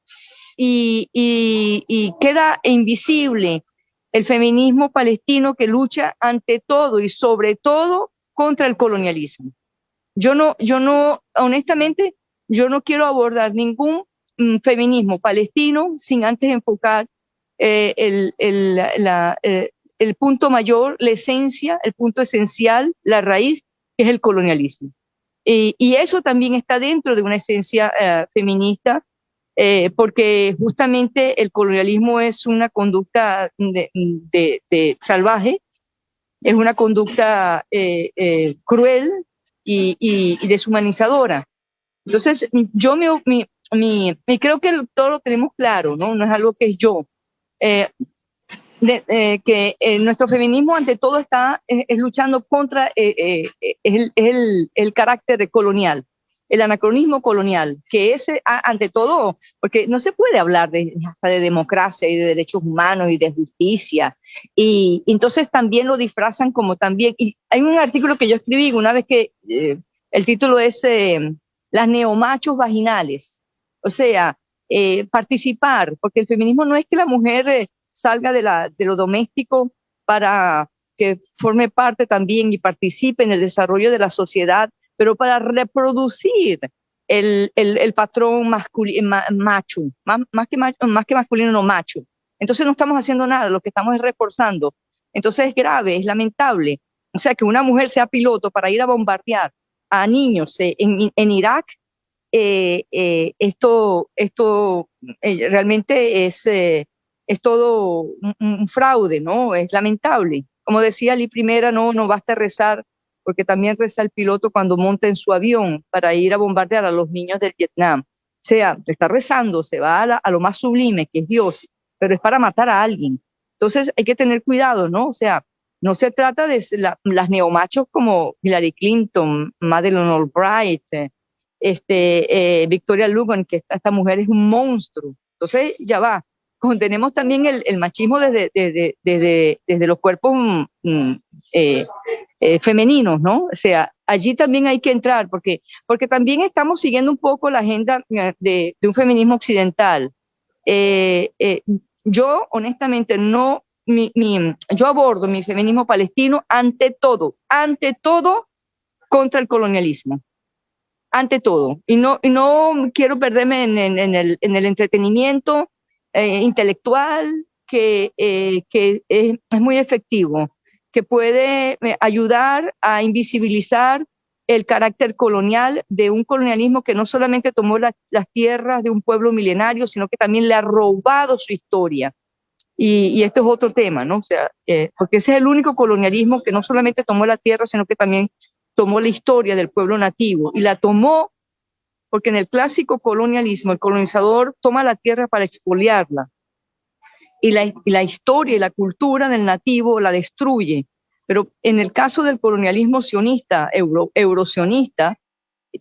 y, y, y, queda invisible el feminismo palestino que lucha ante todo y sobre todo contra el colonialismo. Yo no, yo no, honestamente, yo no quiero abordar ningún mm, feminismo palestino sin antes enfocar eh, el, el, eh, el punto mayor, la esencia, el punto esencial, la raíz, que es el colonialismo. y, eso también está dentro de una esencia eh, feminista, eh, porque justamente el colonialismo es una conducta de, salvaje, es una conducta eh, cruel y, deshumanizadora. Entonces, yo me, creo que todo lo tenemos claro, ¿no? Es algo que es yo. Eh, que eh, nuestro feminismo ante todo está eh, es, luchando contra el, el, carácter colonial, el anacronismo colonial, que es ante todo, porque no se puede hablar de, hasta de democracia y de derechos humanos y de justicia, y, entonces también lo disfrazan como también, hay un artículo que yo escribí una vez que el título es Las neomachos vaginales, o sea, participar, porque el feminismo no es que la mujer salga de, la, de lo doméstico para que forme parte también y participe en el desarrollo de la sociedad, pero para reproducir el, el, patrón masculino, macho, más, más, que más que masculino, no macho. Entonces no estamos haciendo nada, lo que estamos es reforzando. Entonces es grave, es lamentable. O sea, que una mujer sea piloto para ir a bombardear a niños eh, en, en Irak, eh, eh, esto, esto realmente es es todo un, fraude, ¿no? Es lamentable. Como decía Lee Primera, no, no basta rezar, porque también reza el piloto cuando monta en su avión para ir a bombardear a los niños del Vietnam. O sea, está rezando, se va a, lo más sublime, que es Dios, pero es para matar a alguien. Entonces hay que tener cuidado, ¿no? O sea, no se trata de las neomachos como Hillary Clinton, Madeleine Albright, este, eh, Victoria Lugan, que esta, esta mujer es un monstruo. Entonces, ya va, tenemos también el, machismo desde, desde, desde, los cuerpos mm, mm, eh, eh, femeninos, ¿no? O sea, allí también hay que entrar, porque, porque también estamos siguiendo un poco la agenda eh, de, un feminismo occidental. yo, honestamente, no, mi, yo abordo mi feminismo palestino ante todo, ante todo contra el colonialismo ante todo. Y no, y no quiero perderme en, en, el, en el entretenimiento, eh, intelectual que, eh, que es, muy efectivo, que puede eh, ayudar a invisibilizar el carácter colonial de un colonialismo que no solamente tomó las tierras de un pueblo milenario, sino que también le ha robado su historia. Y, esto es otro tema, ¿no? O sea, porque ese es el único colonialismo que no solamente tomó la tierra, sino que también tomó la historia del pueblo nativo y la tomó porque en el clásico colonialismo el colonizador toma la tierra para expoliarla y la, historia y la cultura del nativo la destruye. Pero en el caso del colonialismo sionista, euro, eurosionista,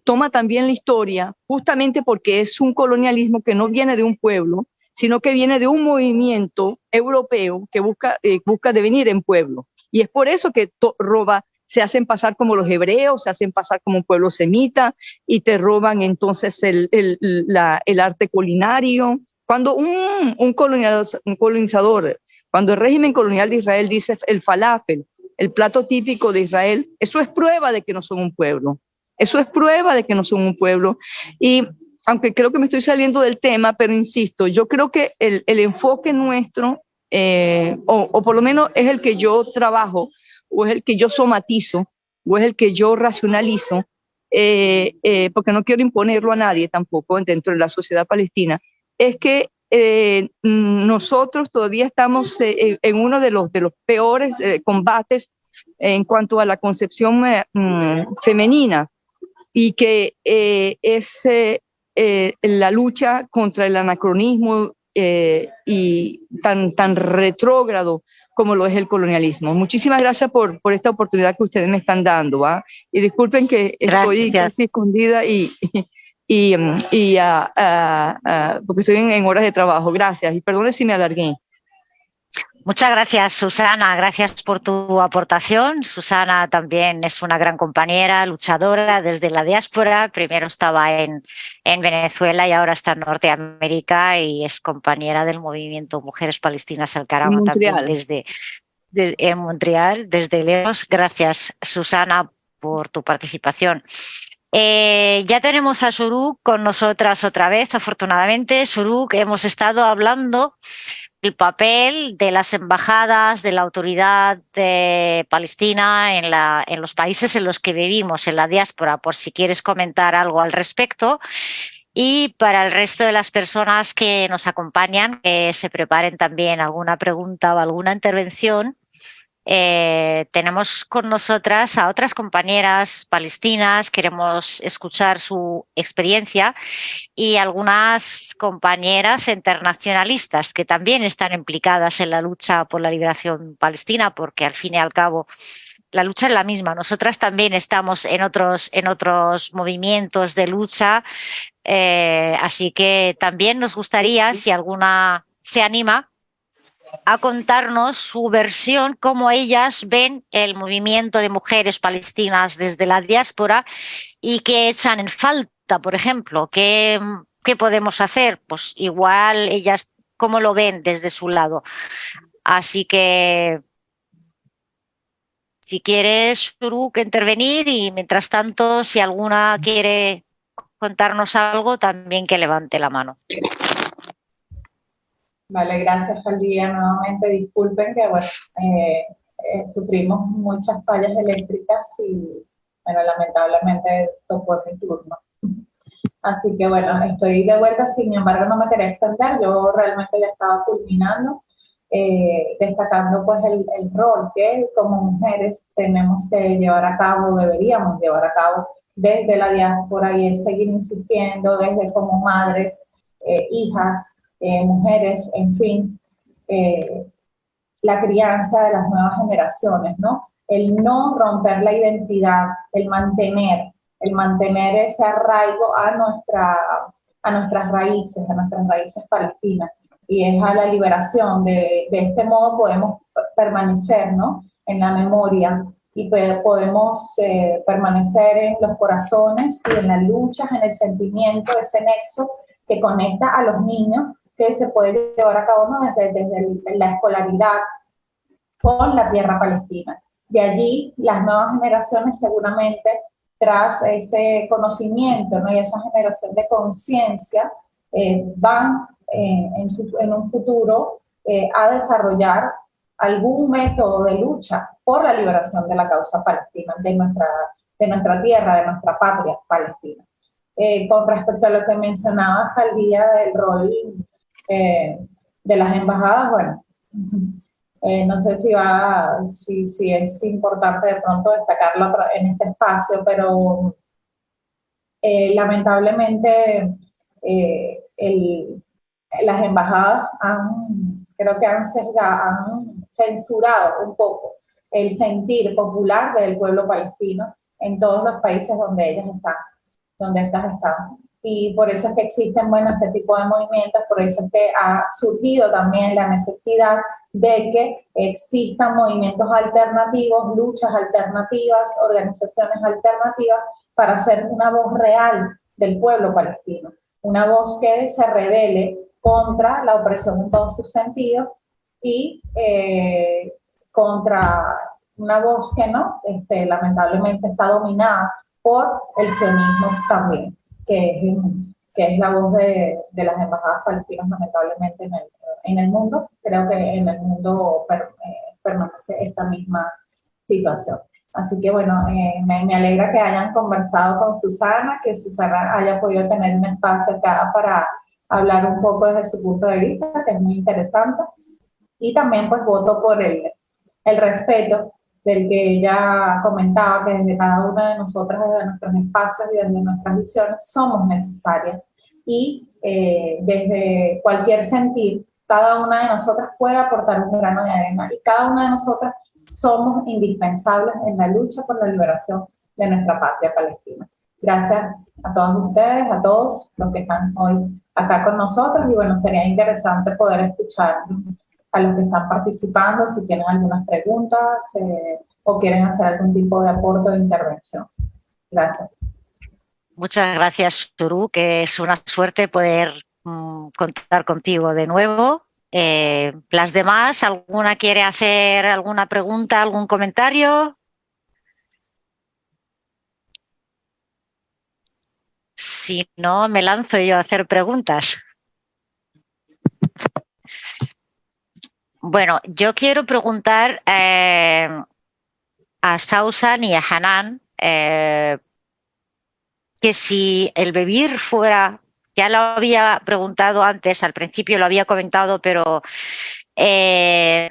toma también la historia justamente porque es un colonialismo que no viene de un pueblo, sino que viene de un movimiento europeo que busca, eh, busca devenir en pueblo. Y es por eso que roba se hacen pasar como los hebreos, se hacen pasar como un pueblo semita y te roban entonces el, el, arte culinario. Cuando un, un, colonizador, cuando el régimen colonial de Israel dice el falafel, el plato típico de Israel, eso es prueba de que no son un pueblo. Eso es prueba de que no son un pueblo. Y aunque creo que me estoy saliendo del tema, pero insisto, yo creo que el, el enfoque nuestro, eh, o, o, por lo menos es el que yo trabajo, o es el que yo somatizo, o es el que yo racionalizo, eh, eh, porque no quiero imponerlo a nadie tampoco dentro de la sociedad palestina, es que eh, nosotros todavía estamos en uno de los, de los peores combates en cuanto a la concepción mm, femenina y que es la lucha contra el anacronismo y tan, tan retrógrado como lo es el colonialismo. Muchísimas gracias por, por esta oportunidad que ustedes me están dando. ¿va? Y disculpen que estoy casi escondida y, y, y ah, ah, ah, porque estoy en, horas de trabajo. Gracias y perdone si me alargué. Muchas gracias, Susana. Gracias por tu aportación. Susana también es una gran compañera, luchadora desde la diáspora. Primero estaba en, en Venezuela y ahora está en Norteamérica y es compañera del movimiento Mujeres Palestinas al Caramba también desde en Montreal, desde Leos. Gracias, Susana, por tu participación. Eh, ya tenemos a Suruk con nosotras otra vez, afortunadamente. Suruk, hemos estado hablando el papel de las embajadas, de la autoridad de Palestina en, la, en los países en los que vivimos, en la diáspora, por si quieres comentar algo al respecto. Y para el resto de las personas que nos acompañan, que se preparen también alguna pregunta o alguna intervención, eh, tenemos con nosotras a otras compañeras palestinas, queremos escuchar su experiencia y algunas compañeras internacionalistas que también están implicadas en la lucha por la liberación palestina, porque al fin y al cabo la lucha es la misma. Nosotras también estamos en otros, en otros movimientos de lucha, eh, así que también nos gustaría, si alguna se anima, a contarnos su versión, cómo ellas ven el movimiento de mujeres palestinas desde la diáspora y qué echan en falta, por ejemplo, qué, qué podemos hacer. Pues igual ellas cómo lo ven desde su lado. Así que si quieres, que intervenir y mientras tanto, si alguna quiere contarnos algo, también que levante la mano. Vale, gracias al día nuevamente. Disculpen que bueno, eh, eh, sufrimos muchas fallas eléctricas y bueno, lamentablemente tocó mi turno. Así que bueno, estoy de vuelta, sin embargo no me quería extender, yo realmente ya estaba culminando, eh, destacando pues el, el, rol que como mujeres tenemos que llevar a cabo, deberíamos llevar a cabo desde la diáspora y es seguir insistiendo desde como madres, hijas, eh, mujeres, en fin, eh, la crianza de las nuevas generaciones, ¿no? El no romper la identidad, el mantener, el mantener ese arraigo a, nuestra, a nuestras raíces, a nuestras raíces palestinas. Y es a la liberación, de, de este modo podemos permanecer, ¿no? En la memoria y podemos eh, permanecer en los corazones y en las luchas, en el sentimiento, ese nexo que conecta a los niños que se puede llevar a cabo desde, la escolaridad con la tierra palestina. De allí, las nuevas generaciones seguramente, tras ese conocimiento ¿no? y esa generación de conciencia, eh, van eh, en, en, un futuro eh, a desarrollar algún método de lucha por la liberación de la causa palestina, de nuestra, de nuestra tierra, de nuestra patria palestina. con respecto a lo que mencionaba al día del rol eh, de las embajadas, bueno, eh, no sé si, va, si, si, es importante de pronto destacarlo en este espacio, pero eh, lamentablemente el, las embajadas han, creo que han, han censurado un poco el sentir popular del pueblo palestino en todos los países donde ellas están, donde estas están y por eso es que existen bueno, este tipo de movimientos, por eso es que ha surgido también la necesidad de que existan movimientos alternativos, luchas alternativas, organizaciones alternativas para hacer una voz real del pueblo palestino, una voz que se revele contra la opresión en todos sus sentidos y eh, contra una voz que no, este, lamentablemente está dominada por el sionismo también que es, que es la voz de, de, las embajadas palestinas lamentablemente en el, en el mundo. Creo que en el mundo eh, permanece esta misma situación. Así que bueno, eh, me, me, alegra que hayan conversado con Susana, que Susana haya podido tener un espacio acá para hablar un poco desde su punto de vista, que es muy interesante. Y también pues voto por el, el respeto del que ella comentaba que desde cada una de nosotras, desde nuestros espacios y desde nuestras visiones, somos necesarias. Y eh, desde cualquier sentir, cada una de nosotras puede aportar un grano de arena y cada una de nosotras somos indispensables en la lucha por la liberación de nuestra patria palestina. Gracias a todos ustedes, a todos los que están hoy acá con nosotros y bueno, sería interesante poder escuchar a los que están participando si tienen algunas preguntas eh, o quieren hacer algún tipo de aporte o intervención. Gracias. Muchas gracias, Turu, que es una suerte poder mm, contar contigo de nuevo. Eh, las demás, ¿alguna quiere hacer alguna pregunta, algún comentario? Si no, me lanzo yo a hacer preguntas. Bueno, yo quiero preguntar eh, a Sausan y a Hanan eh, que si el vivir fuera, ya lo había preguntado antes, al principio lo había comentado, pero eh,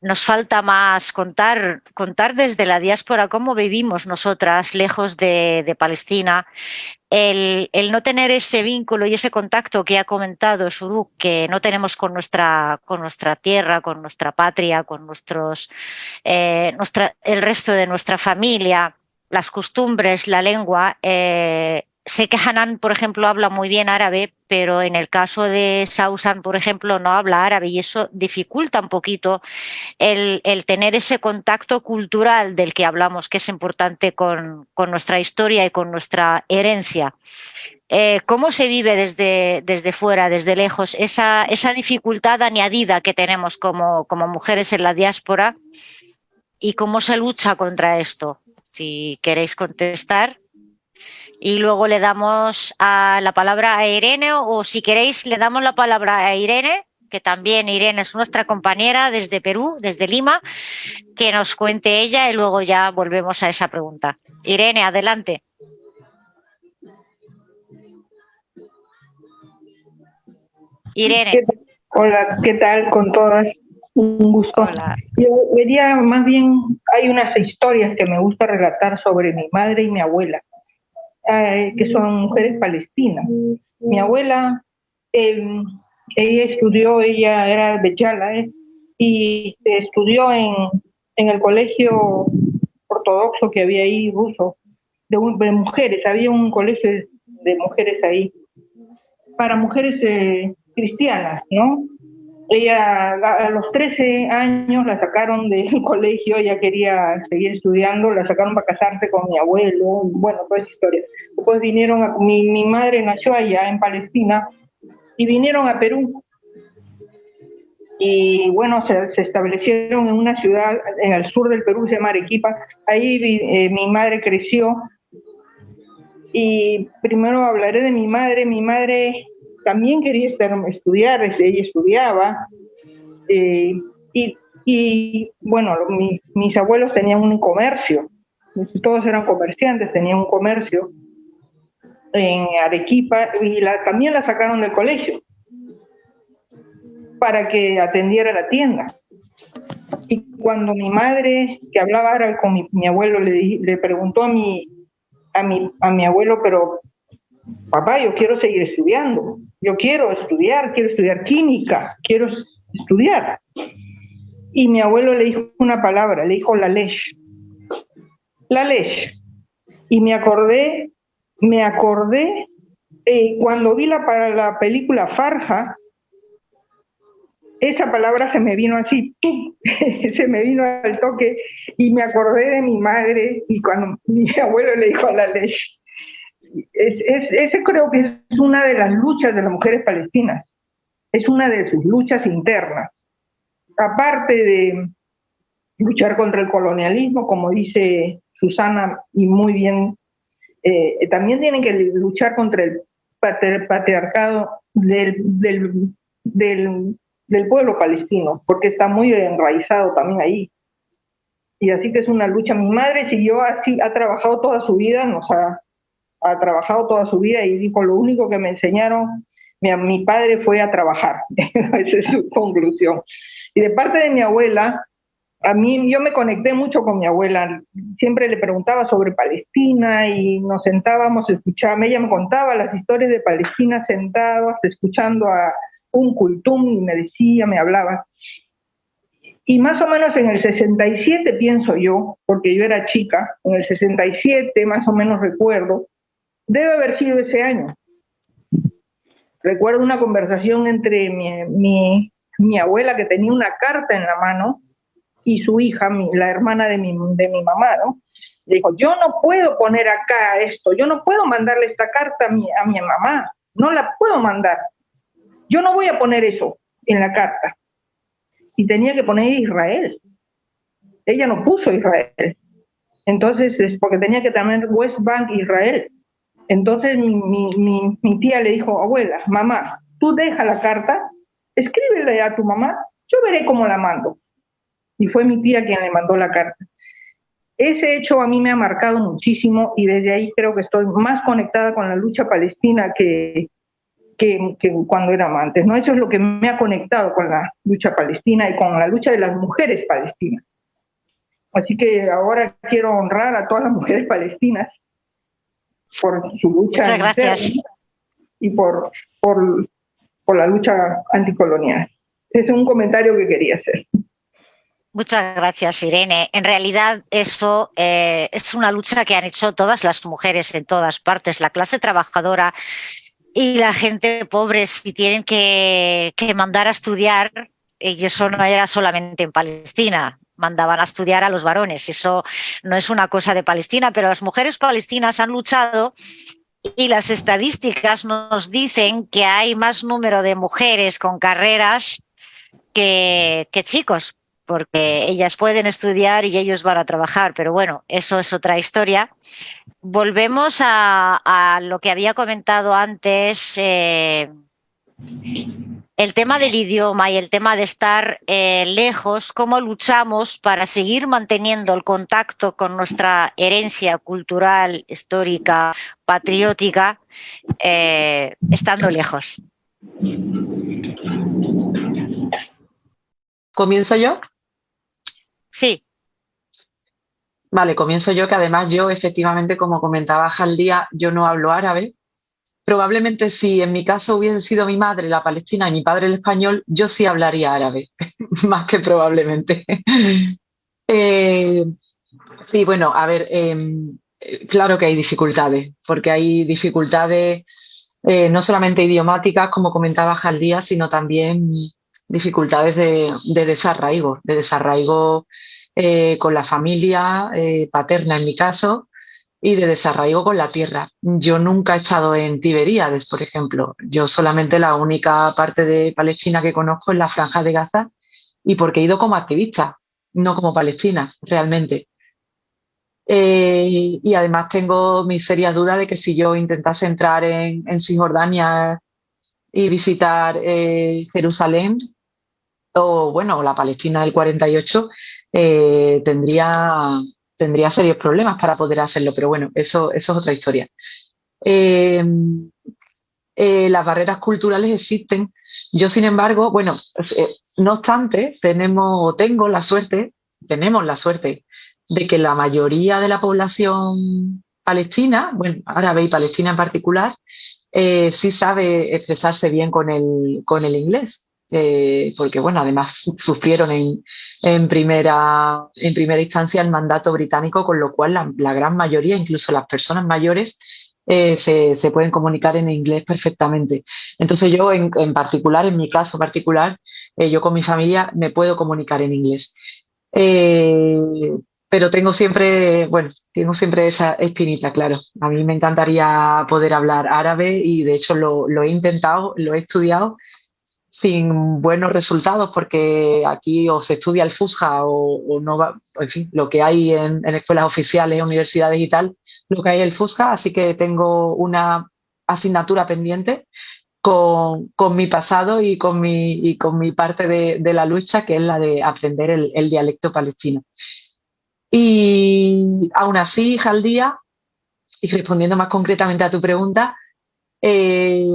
nos falta más contar, contar desde la diáspora cómo vivimos nosotras lejos de, Palestina. El, no tener ese vínculo y ese contacto que ha comentado Shuruk, que no tenemos con nuestra, con nuestra tierra, con nuestra patria, con nuestros, eh, nuestra, el resto de nuestra familia, las costumbres, la lengua, eh, Sé que Hanan, por ejemplo, habla muy bien árabe, pero en el caso de Sausan, por ejemplo, no habla árabe y eso dificulta un poquito el, tener ese contacto cultural del que hablamos, que es importante con, nuestra historia y con nuestra herencia. Eh, ¿Cómo se vive desde, desde fuera, desde lejos, esa, esa dificultad añadida que tenemos como, como mujeres en la diáspora y cómo se lucha contra esto? Si queréis contestar y luego le damos a la palabra a Irene o si queréis le damos la palabra a Irene, que también Irene es nuestra compañera desde Perú, desde Lima, que nos cuente ella y luego ya volvemos a esa pregunta. Irene, adelante. Irene. Hola, ¿qué tal con todas? Un gusto. Hola. Yo vería más bien, hay unas historias que me gusta relatar sobre mi madre y mi abuela. Eh, que son mujeres palestinas. Mi abuela, em, ella estudió, ella era de Yala, eh, y estudió en, en, el colegio ortodoxo que había ahí, ruso, de, mujeres, había un colegio de mujeres ahí, para mujeres eh, cristianas, ¿no? Ella a los 13 años la sacaron del colegio, ella quería seguir estudiando, la sacaron para casarse con mi abuelo, bueno, toda esa historia. Después vinieron, a, mi, mi madre nació allá en Palestina y vinieron a Perú. Y bueno, se, establecieron en una ciudad en el sur del Perú, se llama Arequipa. Ahí eh, mi madre creció. Y primero hablaré de mi madre. Mi madre también quería estudiar, ella estudiaba. Eh, y, bueno, mis abuelos tenían un comercio, todos eran comerciantes, tenían un comercio en Arequipa y la, también la sacaron del colegio para que atendiera la tienda. Y cuando mi madre, que hablaba árabe con mi, abuelo, le, le preguntó a mi, a, mi, a mi abuelo, pero papá, yo quiero seguir estudiando, yo quiero estudiar, quiero estudiar química, quiero estudiar. Y mi abuelo le dijo una palabra, le dijo la ley. La ley. Y me acordé, me acordé eh, cuando vi la, para la película Farja, esa palabra se me vino así, se me vino al toque y me acordé de mi madre y cuando mi abuelo le dijo la ley, es, ese creo que es una de las luchas de las mujeres palestinas, es una de sus luchas internas. Aparte de luchar contra el colonialismo, como dice Susana, y muy bien, eh, también tienen que luchar contra el patriarcado del, del, pueblo palestino, porque está muy enraizado también ahí. Y así que es una lucha. Mi madre siguió así, ha trabajado toda su vida, nos ha ha trabajado toda su vida y dijo, lo único que me enseñaron, mi, mi padre fue a trabajar. Esa es su conclusión. Y de parte de mi abuela, a mí yo me conecté mucho con mi abuela, siempre le preguntaba sobre Palestina y nos sentábamos, escuchábamos, ella me contaba las historias de Palestina sentados, escuchando a un cultum y me decía, me hablaba. Y más o menos en el 67, pienso yo, porque yo era chica, en el 67 más o menos recuerdo, Debe haber sido ese año. Recuerdo una conversación entre mi, mi, abuela que tenía una carta en la mano y su hija, la hermana de mi, de mi mamá, ¿no? Dijo, yo no puedo poner acá esto, yo no puedo mandarle esta carta a mi, a mi mamá, no la puedo mandar. Yo no voy a poner eso en la carta. Y tenía que poner Israel. Ella no puso Israel. Entonces, es porque tenía que tener West Bank Israel. Entonces mi, tía le dijo, abuela, mamá, tú deja la carta, escríbele a tu mamá yo veré cómo la mando. Y fue mi tía quien le mandó la carta. Ese hecho a mí me ha marcado muchísimo y desde ahí creo que estoy más conectada con la lucha palestina que, que, cuando era antes. ¿no? Eso es lo que me ha conectado con la lucha palestina y con la lucha de las mujeres palestinas. Así que ahora quiero honrar a todas las mujeres palestinas por su lucha Muchas gracias. y por, por, por la lucha anticolonial. Ese es un comentario que quería hacer. Muchas gracias, Irene. En realidad, eso eh, es una lucha que han hecho todas las mujeres en todas partes. La clase trabajadora y la gente pobre, si tienen que, que mandar a estudiar, y eso no era solamente en Palestina, mandaban a estudiar a los varones. Eso no es una cosa de Palestina, pero las mujeres palestinas han luchado y las estadísticas nos dicen que hay más número de mujeres con carreras que, chicos, porque ellas pueden estudiar y ellos van a trabajar, pero bueno, eso es otra historia. Volvemos a, lo que había comentado antes, eh, el tema del idioma y el tema de estar eh, lejos, cómo luchamos para seguir manteniendo el contacto con nuestra herencia cultural, histórica, patriótica, eh, estando lejos. ¿Comienzo yo? Sí. Vale, comienzo yo, que además yo efectivamente, como comentaba Jaldía, yo no hablo árabe. Probablemente si en mi caso hubiese sido mi madre la palestina y mi padre el español, yo sí hablaría árabe, más que probablemente. Eh, sí, bueno, a ver, em, claro que hay dificultades, porque hay dificultades eh, no solamente idiomáticas, como comentaba Jaldía, sino también dificultades de, desarraigo, de desarraigo eh, con la familia eh, paterna en mi caso y de desarraigo con la tierra. Yo nunca he estado en Tiberíades, por ejemplo. Yo solamente la única parte de Palestina que conozco es la franja de Gaza y porque he ido como activista, no como palestina, realmente. Eh, y además tengo mi seria duda de que si yo intentase entrar en, en Cisjordania y visitar Jerusalén, o bueno, la Palestina del 48, eh, tendría, tendría serios problemas para poder hacerlo, pero bueno, eso, eso es otra historia. Eh, eh, las barreras culturales existen. Yo, sin embargo, bueno, no obstante, tenemos, tengo la suerte, tenemos la suerte de que la mayoría de la población palestina, bueno, árabe y palestina en particular, sí sabe expresarse bien con el, con el inglés. Eh, porque bueno, además sufrieron en, primera, en primera instancia el mandato británico, con lo cual la, gran mayoría, incluso las personas mayores, eh, se, pueden comunicar en inglés perfectamente. Entonces yo en, particular, en mi caso particular, eh, yo con mi familia me puedo comunicar en inglés. pero tengo siempre, bueno, tengo siempre esa espinita, claro. A mí me encantaría poder hablar árabe y de hecho lo, lo he intentado, lo he estudiado, sin buenos resultados porque aquí o se estudia el FUSJA o, no va, en fin, lo que hay en, escuelas oficiales, universidades y tal, lo que hay el FUSJA, así que tengo una asignatura pendiente con, mi pasado y con mi, con mi parte de, la lucha, que es la de aprender el, dialecto palestino. Y aún así, Jaldía, y respondiendo más concretamente a tu pregunta, eh,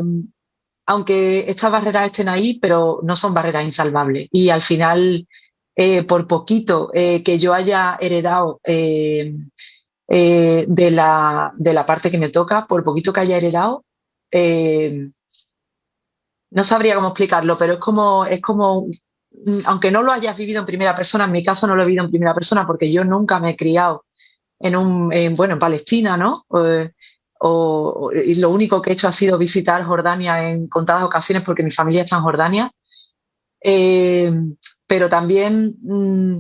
aunque estas barreras estén ahí, pero no son barreras insalvables. Y al final, eh, por poquito eh, que yo haya heredado eh, de, la, de, la, parte que me toca, por poquito que haya heredado, no sabría cómo explicarlo, pero es como, es como, mm, aunque no lo hayas vivido en primera persona, en mi caso no lo he vivido en primera persona porque yo nunca me he criado en un, bueno, en Palestina, ¿no? Y lo único que he hecho ha sido visitar Jordania en contadas ocasiones porque mi familia está en Jordania. Eh, pero también mm,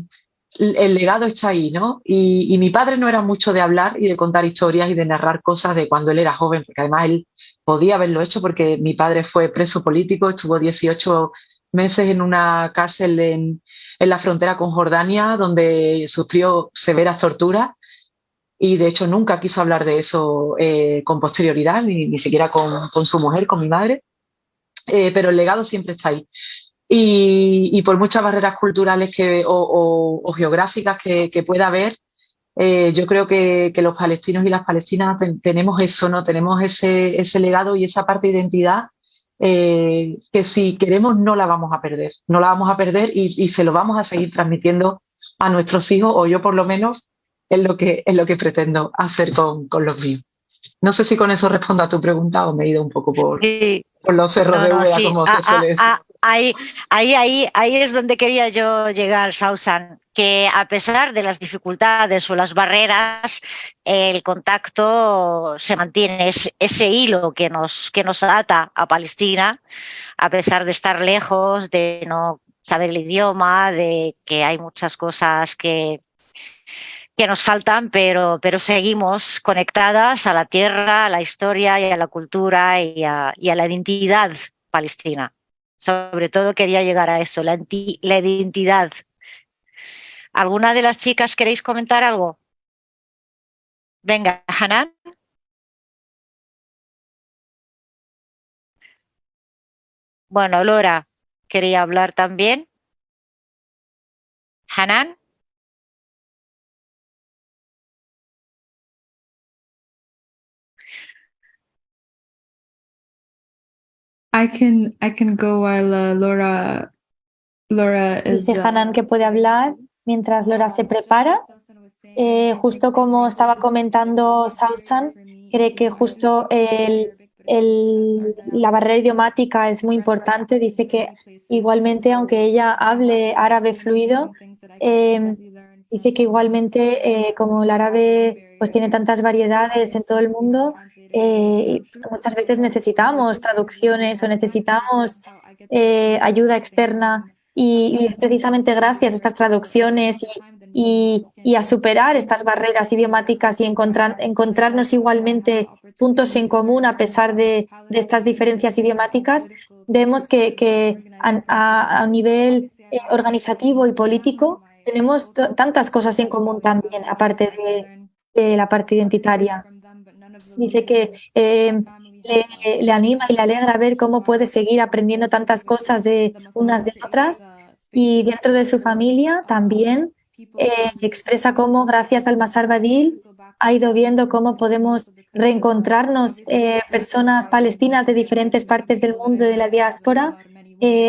el legado está ahí, ¿no? Y, mi padre no era mucho de hablar y de contar historias y de narrar cosas de cuando él era joven, porque además él podía haberlo hecho porque mi padre fue preso político, estuvo 18 meses en una cárcel en, en la frontera con Jordania, donde sufrió severas torturas y de hecho nunca quiso hablar de eso eh, con posterioridad, ni, ni siquiera con, con, su mujer, con mi madre, eh, pero el legado siempre está ahí. y, por muchas barreras culturales que, o, geográficas que, pueda haber, eh, yo creo que, los palestinos y las palestinas tenemos eso, ¿no? Tenemos ese, ese, legado y esa parte de identidad que si queremos no la vamos a perder, no la vamos a perder y, se lo vamos a seguir transmitiendo a nuestros hijos, o yo por lo menos es lo que, es lo que pretendo hacer con, con los míos. No sé si con eso respondo a tu pregunta o me he ido un poco por, por los cerros de Úbeda, como se suele decir. ahí, ahí, ahí, ahí es donde quería yo llegar, Sausan, que a pesar de las dificultades o las barreras, el contacto se mantiene, es ese hilo que nos, que nos ata a Palestina, a pesar de estar lejos, de no saber el idioma, de que hay muchas cosas que, que nos faltan, pero, pero seguimos conectadas a la tierra, a la historia y a la cultura y a, la identidad palestina. Sobre todo quería llegar a eso, la, la identidad. ¿Alguna de las chicas queréis comentar algo? Venga, Hanan. Bueno, Lora quería hablar también. Hanan. I can I can go while uh, Laura Laura is, Dice uh, Hanan que puede hablar mientras Laura se prepara. Eh, justo como estaba comentando Sausan, cree que justo el, el, la barrera idiomática es muy importante. Dice que igualmente, aunque ella hable árabe fluido, eh, dice que igualmente eh, como el árabe pues tiene tantas variedades en todo el mundo, eh, muchas veces necesitamos traducciones o necesitamos eh, ayuda externa y, precisamente gracias a estas traducciones y, a superar estas barreras idiomáticas y encontrar, encontrarnos igualmente puntos en común a pesar de, estas diferencias idiomáticas, vemos que, a, a, nivel eh, organizativo y político tenemos tantas cosas en común también, aparte de la parte identitaria. Dice que eh, le, anima y le alegra ver cómo puede seguir aprendiendo tantas cosas de unas de otras. Y dentro de su familia también eh, expresa cómo gracias al Masar Badil ha ido viendo cómo podemos reencontrarnos eh, personas palestinas de diferentes partes del mundo de la diáspora.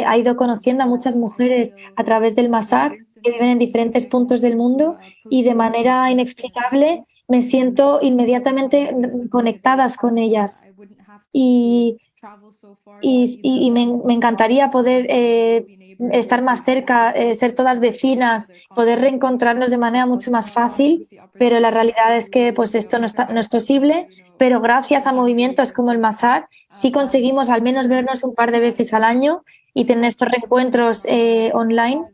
ha ido conociendo a muchas mujeres a través del Masar que viven en diferentes puntos del mundo y de manera inexplicable me siento inmediatamente conectadas con ellas. Y, y, me, encantaría poder eh, estar más cerca, eh, ser todas vecinas, poder reencontrarnos de manera mucho más fácil, pero la realidad es que pues esto no, es posible, pero gracias a movimientos como el Masar sí conseguimos al menos vernos un par de veces al año y tener estos reencuentros eh, online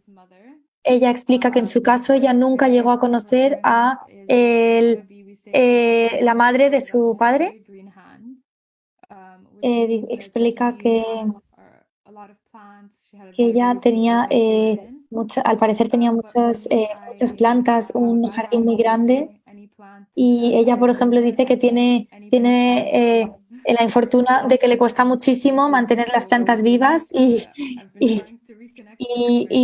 ella explica que en su caso ella nunca llegó a conocer a el, eh, la madre de su padre. Eh, explica que, que ella tenía, eh, al parecer tenía muchas, muchas plantas, un jardín muy grande y ella, por ejemplo, dice que tiene, tiene la infortuna de que le cuesta muchísimo mantener las plantas vivas y, y,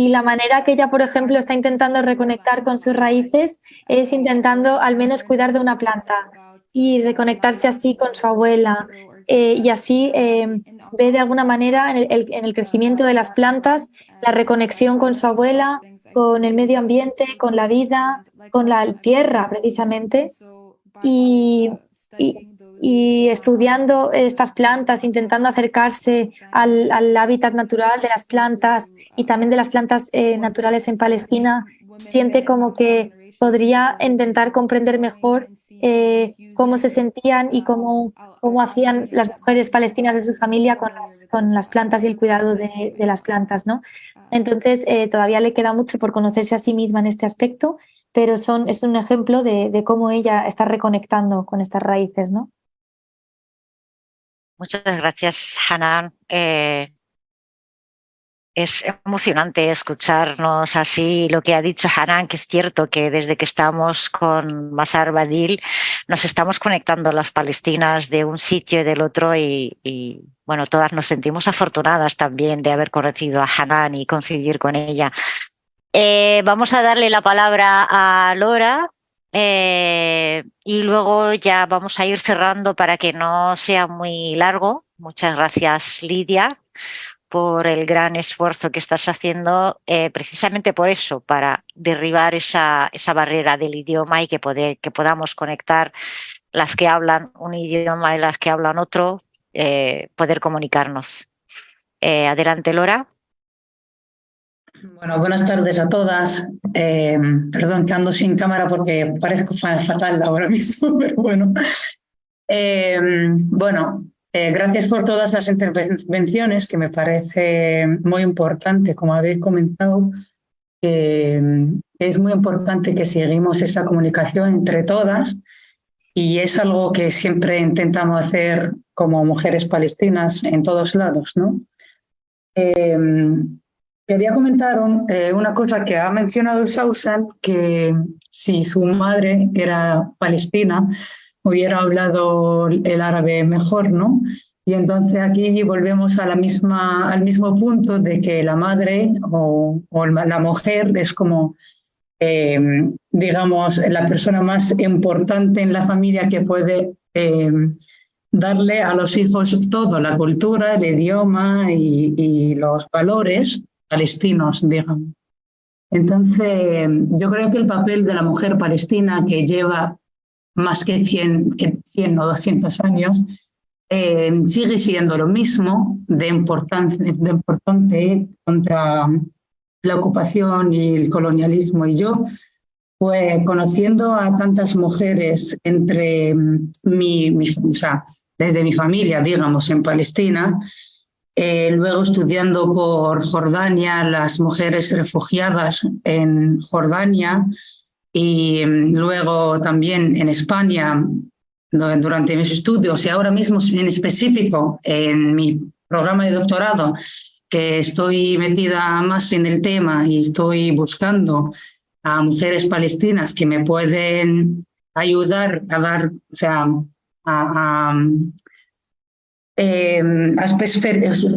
la manera que ella, por ejemplo, está intentando reconectar con sus raíces es intentando al menos cuidar de una planta y reconectarse así con su abuela. Eh, y así eh, ve de alguna manera en el, en el, crecimiento de las plantas la reconexión con su abuela, con el medio ambiente, con la vida, con la tierra precisamente. Y, y, y estudiando estas plantas, intentando acercarse al, hábitat natural de las plantas y también de las plantas eh, naturales en Palestina, siente como que podría intentar comprender mejor eh, cómo se sentían y cómo, hacían las mujeres palestinas de su familia con las, con las plantas y el cuidado de, las plantas. ¿no? Entonces, eh, todavía le queda mucho por conocerse a sí misma en este aspecto, pero son, es un ejemplo de cómo ella está reconectando con estas raíces. ¿no? Muchas gracias, Hanan. Eh, es emocionante escucharnos así lo que ha dicho Hanan, que es cierto que desde que estamos con Masar Badil nos estamos conectando las palestinas de un sitio y del otro y, bueno, todas nos sentimos afortunadas también de haber conocido a Hanan y coincidir con ella. Eh, vamos a darle la palabra a Lora eh, y luego ya vamos a ir cerrando para que no sea muy largo. Muchas gracias, Lidia por el gran esfuerzo que estás haciendo eh, precisamente por eso, para derribar esa, esa barrera del idioma y que, poder, que podamos conectar las que hablan un idioma y las que hablan otro, eh, poder comunicarnos. Adelante, Lora. Bueno, buenas tardes a todas. perdón que ando sin cámara porque parezco fatal ahora mismo, pero bueno. bueno, eh, gracias por todas las intervenciones, que me parece muy importante, como habéis comentado, es muy importante que seguimos esa comunicación entre todas y es algo que siempre intentamos hacer como mujeres palestinas en todos lados. ¿no? Em, quería comentar eh, una cosa que ha mencionado Sausan, que si su madre era palestina, hubiera hablado el árabe mejor, ¿no? Y entonces aquí volvemos a la misma, al mismo punto de que la madre o, la mujer es como, eh, digamos, la persona más importante en la familia que puede eh, darle a los hijos todo, la cultura, el idioma y, y los valores palestinos, digamos. Entonces, yo creo que el papel de la mujer palestina que lleva más que 100, que 100 o 200 años, eh, sigue siendo lo mismo de importante, de importante contra la ocupación y el colonialismo. Y yo, pues conociendo a tantas mujeres entre mi, o sea, desde mi familia, digamos, en Palestina, eh, luego estudiando por Jordania, las mujeres refugiadas en Jordania, y mm, luego también en España durante mis estudios. Y ahora mismo en específico en mi programa de doctorado que estoy metida más en el tema y estoy buscando a mujeres palestinas que me pueden ayudar a dar, o sea, a, a, eh,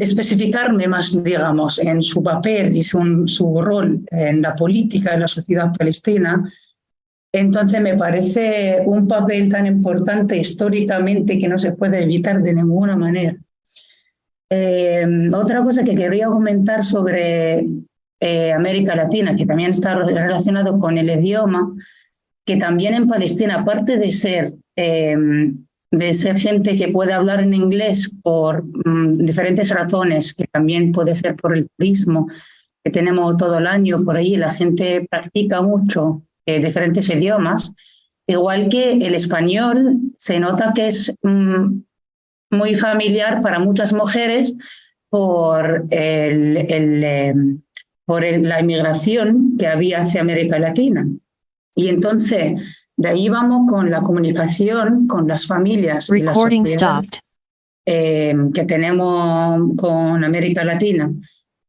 especificarme más, digamos, en su papel y su, su rol en la política de la sociedad palestina, entonces me parece un papel tan importante históricamente que no se puede evitar de ninguna manera. Eh, otra cosa que quería comentar sobre eh, América Latina, que también está relacionado con el idioma, que también en Palestina, aparte de ser, eh, de ser gente que puede hablar en inglés por mm, diferentes razones, que también puede ser por el turismo que tenemos todo el año por ahí, la gente practica mucho eh, diferentes idiomas, igual que el español se nota que es mm, muy familiar para muchas mujeres por, el, em, por la inmigración que había hacia América Latina. Y entonces, de ahí vamos con la comunicación con las familias em, que tenemos con América Latina.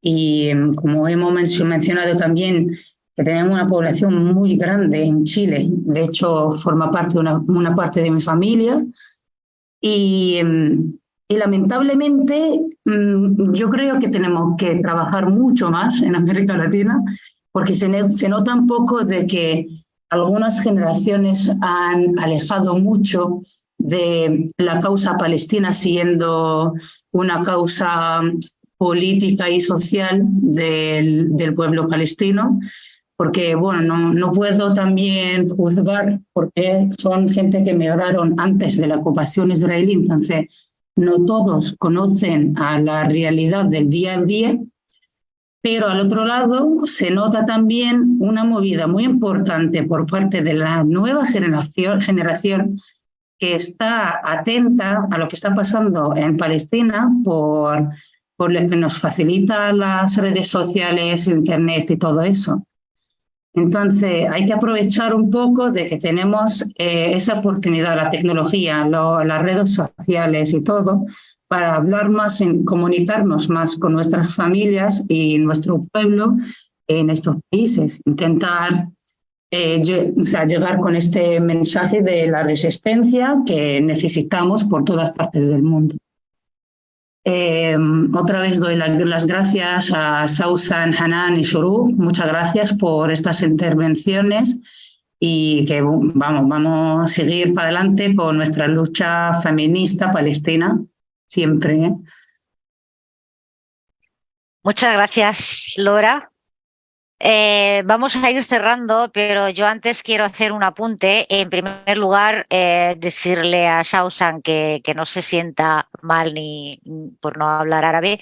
Y em, como hemos mencionado también que tenemos una población muy grande en Chile. De hecho, forma parte de una, parte de mi familia. Y, y lamentablemente mm, yo creo que tenemos que trabajar mucho más en América Latina porque se, se nota un poco de que algunas generaciones han alejado mucho de la causa palestina siendo una causa política y social del, del pueblo palestino porque bueno, no, no puedo también juzgar porque son gente que me hablaron antes de la ocupación israelí, entonces no todos conocen a la realidad del día a día, pero al otro lado se nota también una movida muy importante por parte de la nueva generación, que está atenta a lo que está pasando en Palestina por, por lo que nos facilita las redes sociales, Internet y todo eso. Entonces, hay que aprovechar un poco de que tenemos eh, esa oportunidad, la tecnología, las redes sociales y todo, para hablar más, comunicarnos más con nuestras familias y nuestro pueblo en estos países, intentar eh, llegar con este mensaje de la resistencia que necesitamos por todas partes del mundo. Eh, otra vez doy las gracias a Sausan, Hanan y Shuru. Muchas gracias por estas intervenciones y que vamos, vamos a seguir para adelante con nuestra lucha feminista palestina siempre. ¿eh? Muchas gracias, Laura. Eh, vamos a ir cerrando, pero yo antes quiero hacer un apunte. En primer lugar, eh, decirle a Sausan que, que, no se sienta mal ni por no hablar árabe,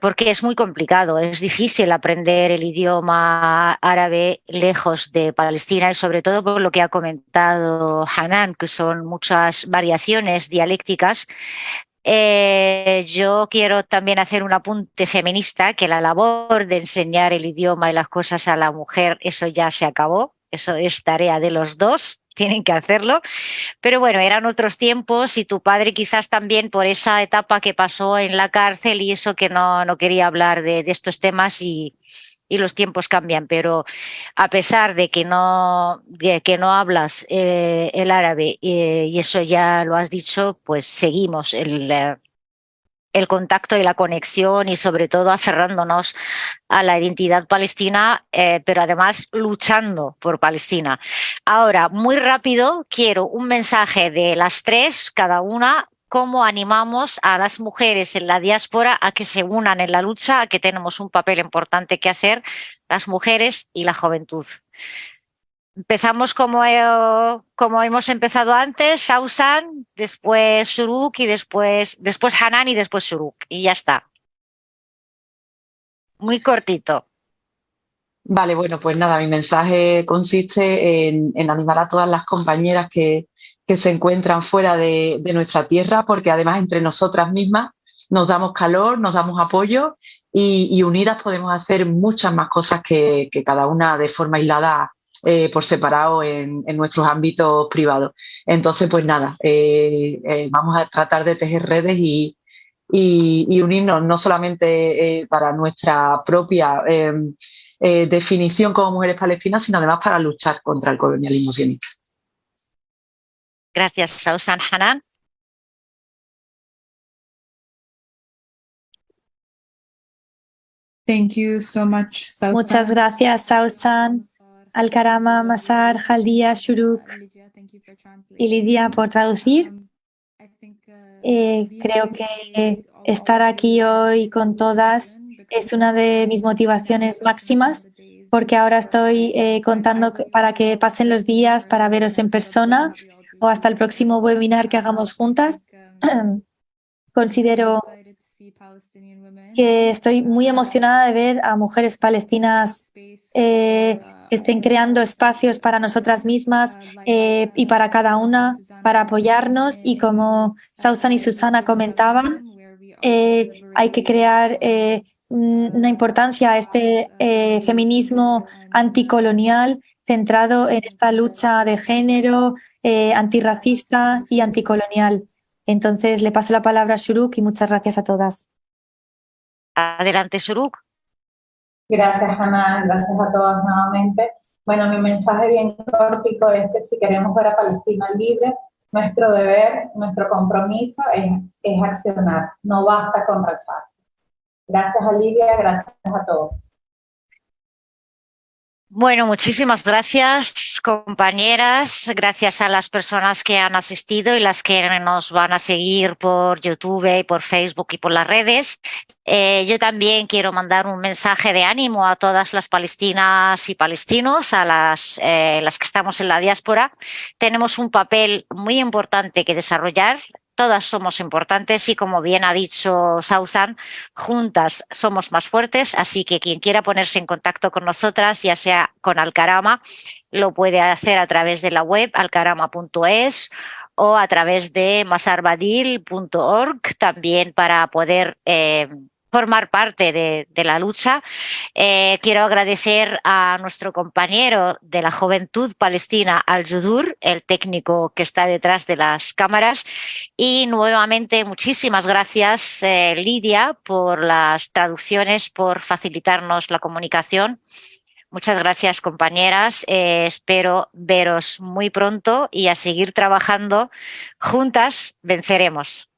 porque es muy complicado, es difícil aprender el idioma árabe lejos de Palestina y sobre todo por lo que ha comentado Hanan, que son muchas variaciones dialécticas. Eh, yo quiero también hacer un apunte feminista, que la labor de enseñar el idioma y las cosas a la mujer, eso ya se acabó, eso es tarea de los dos, tienen que hacerlo. Pero bueno, eran otros tiempos y tu padre quizás también por esa etapa que pasó en la cárcel y eso que no, no quería hablar de, de estos temas y, y los tiempos cambian, pero a pesar de que no, que no hablas eh, el árabe eh, y eso ya lo has dicho, pues seguimos el, eh, el contacto y la conexión y sobre todo aferrándonos a la identidad palestina, pero además luchando por Palestina. Ahora, muy rápido, quiero un mensaje de las tres, cada una, cómo animamos a las mujeres en la diáspora a que se unan en la lucha, a que tenemos un papel importante que hacer, las mujeres y la juventud. Empezamos como, como hemos empezado antes, Sausan, después Suruk y después, después Hanan y después Suruk. Y ya está. Muy cortito. Vale, bueno, pues nada, mi mensaje consiste en, animar a todas las compañeras que, que se encuentran fuera de, nuestra tierra, porque además entre nosotras mismas nos damos calor, nos damos apoyo y, unidas podemos hacer muchas más cosas que, cada una de forma aislada eh, por separado en, nuestros ámbitos privados. Entonces, pues nada, eh, eh, vamos a tratar de tejer redes y, y unirnos no solamente para nuestra propia definición como mujeres palestinas, sino además para luchar contra el colonialismo sionista. Gracias, Sausan Hanan. Thank you so much, Sausan. Muchas gracias, Sausan, Alkarama, Masar, Jaldia, Shuruk y Lidia por traducir. Eh, creo que estar aquí hoy con todas es una de mis motivaciones máximas porque ahora estoy eh, contando para que pasen los días para veros en persona o hasta el próximo webinar que hagamos juntas. Considero que estoy muy emocionada de ver a mujeres palestinas eh, que estén creando espacios para nosotras mismas eh, y para cada una, para apoyarnos y como Sausan y Susana comentaban, eh, hay que crear una importancia a este feminismo anticolonial centrado en esta lucha de género, eh, antirracista y anticolonial. Entonces le paso la palabra a Shuruk y muchas gracias a todas. Adelante, Shuruk. Gracias, Ana. Gracias a todas nuevamente. Bueno, mi mensaje bien cortico es que si queremos ver a Palestina libre, nuestro deber, nuestro compromiso es, es accionar. No basta con rezar. Gracias a Lidia, gracias a todos. Bueno, muchísimas gracias, compañeras. Gracias a las personas que han asistido y las que nos van a seguir por YouTube y por Facebook y por las redes. Eh, yo también quiero mandar un mensaje de ánimo a todas las palestinas y palestinos, a las, eh, las que estamos en la diáspora. Tenemos un papel muy importante que desarrollar todas somos importantes y como bien ha dicho Sausan, juntas somos más fuertes, así que quien quiera ponerse en contacto con nosotras, ya sea con Alcarama, lo puede hacer a través de la web alcarama.es o a través de masarbadil.org también para poder eh, formar parte de, la lucha. Eh, quiero agradecer a nuestro compañero de la Juventud Palestina, Al-Judur, el técnico que está detrás de las cámaras. Y nuevamente, muchísimas gracias, eh, Lidia, por las traducciones, por facilitarnos la comunicación. Muchas gracias, compañeras. Eh, espero veros muy pronto y a seguir trabajando. Juntas venceremos.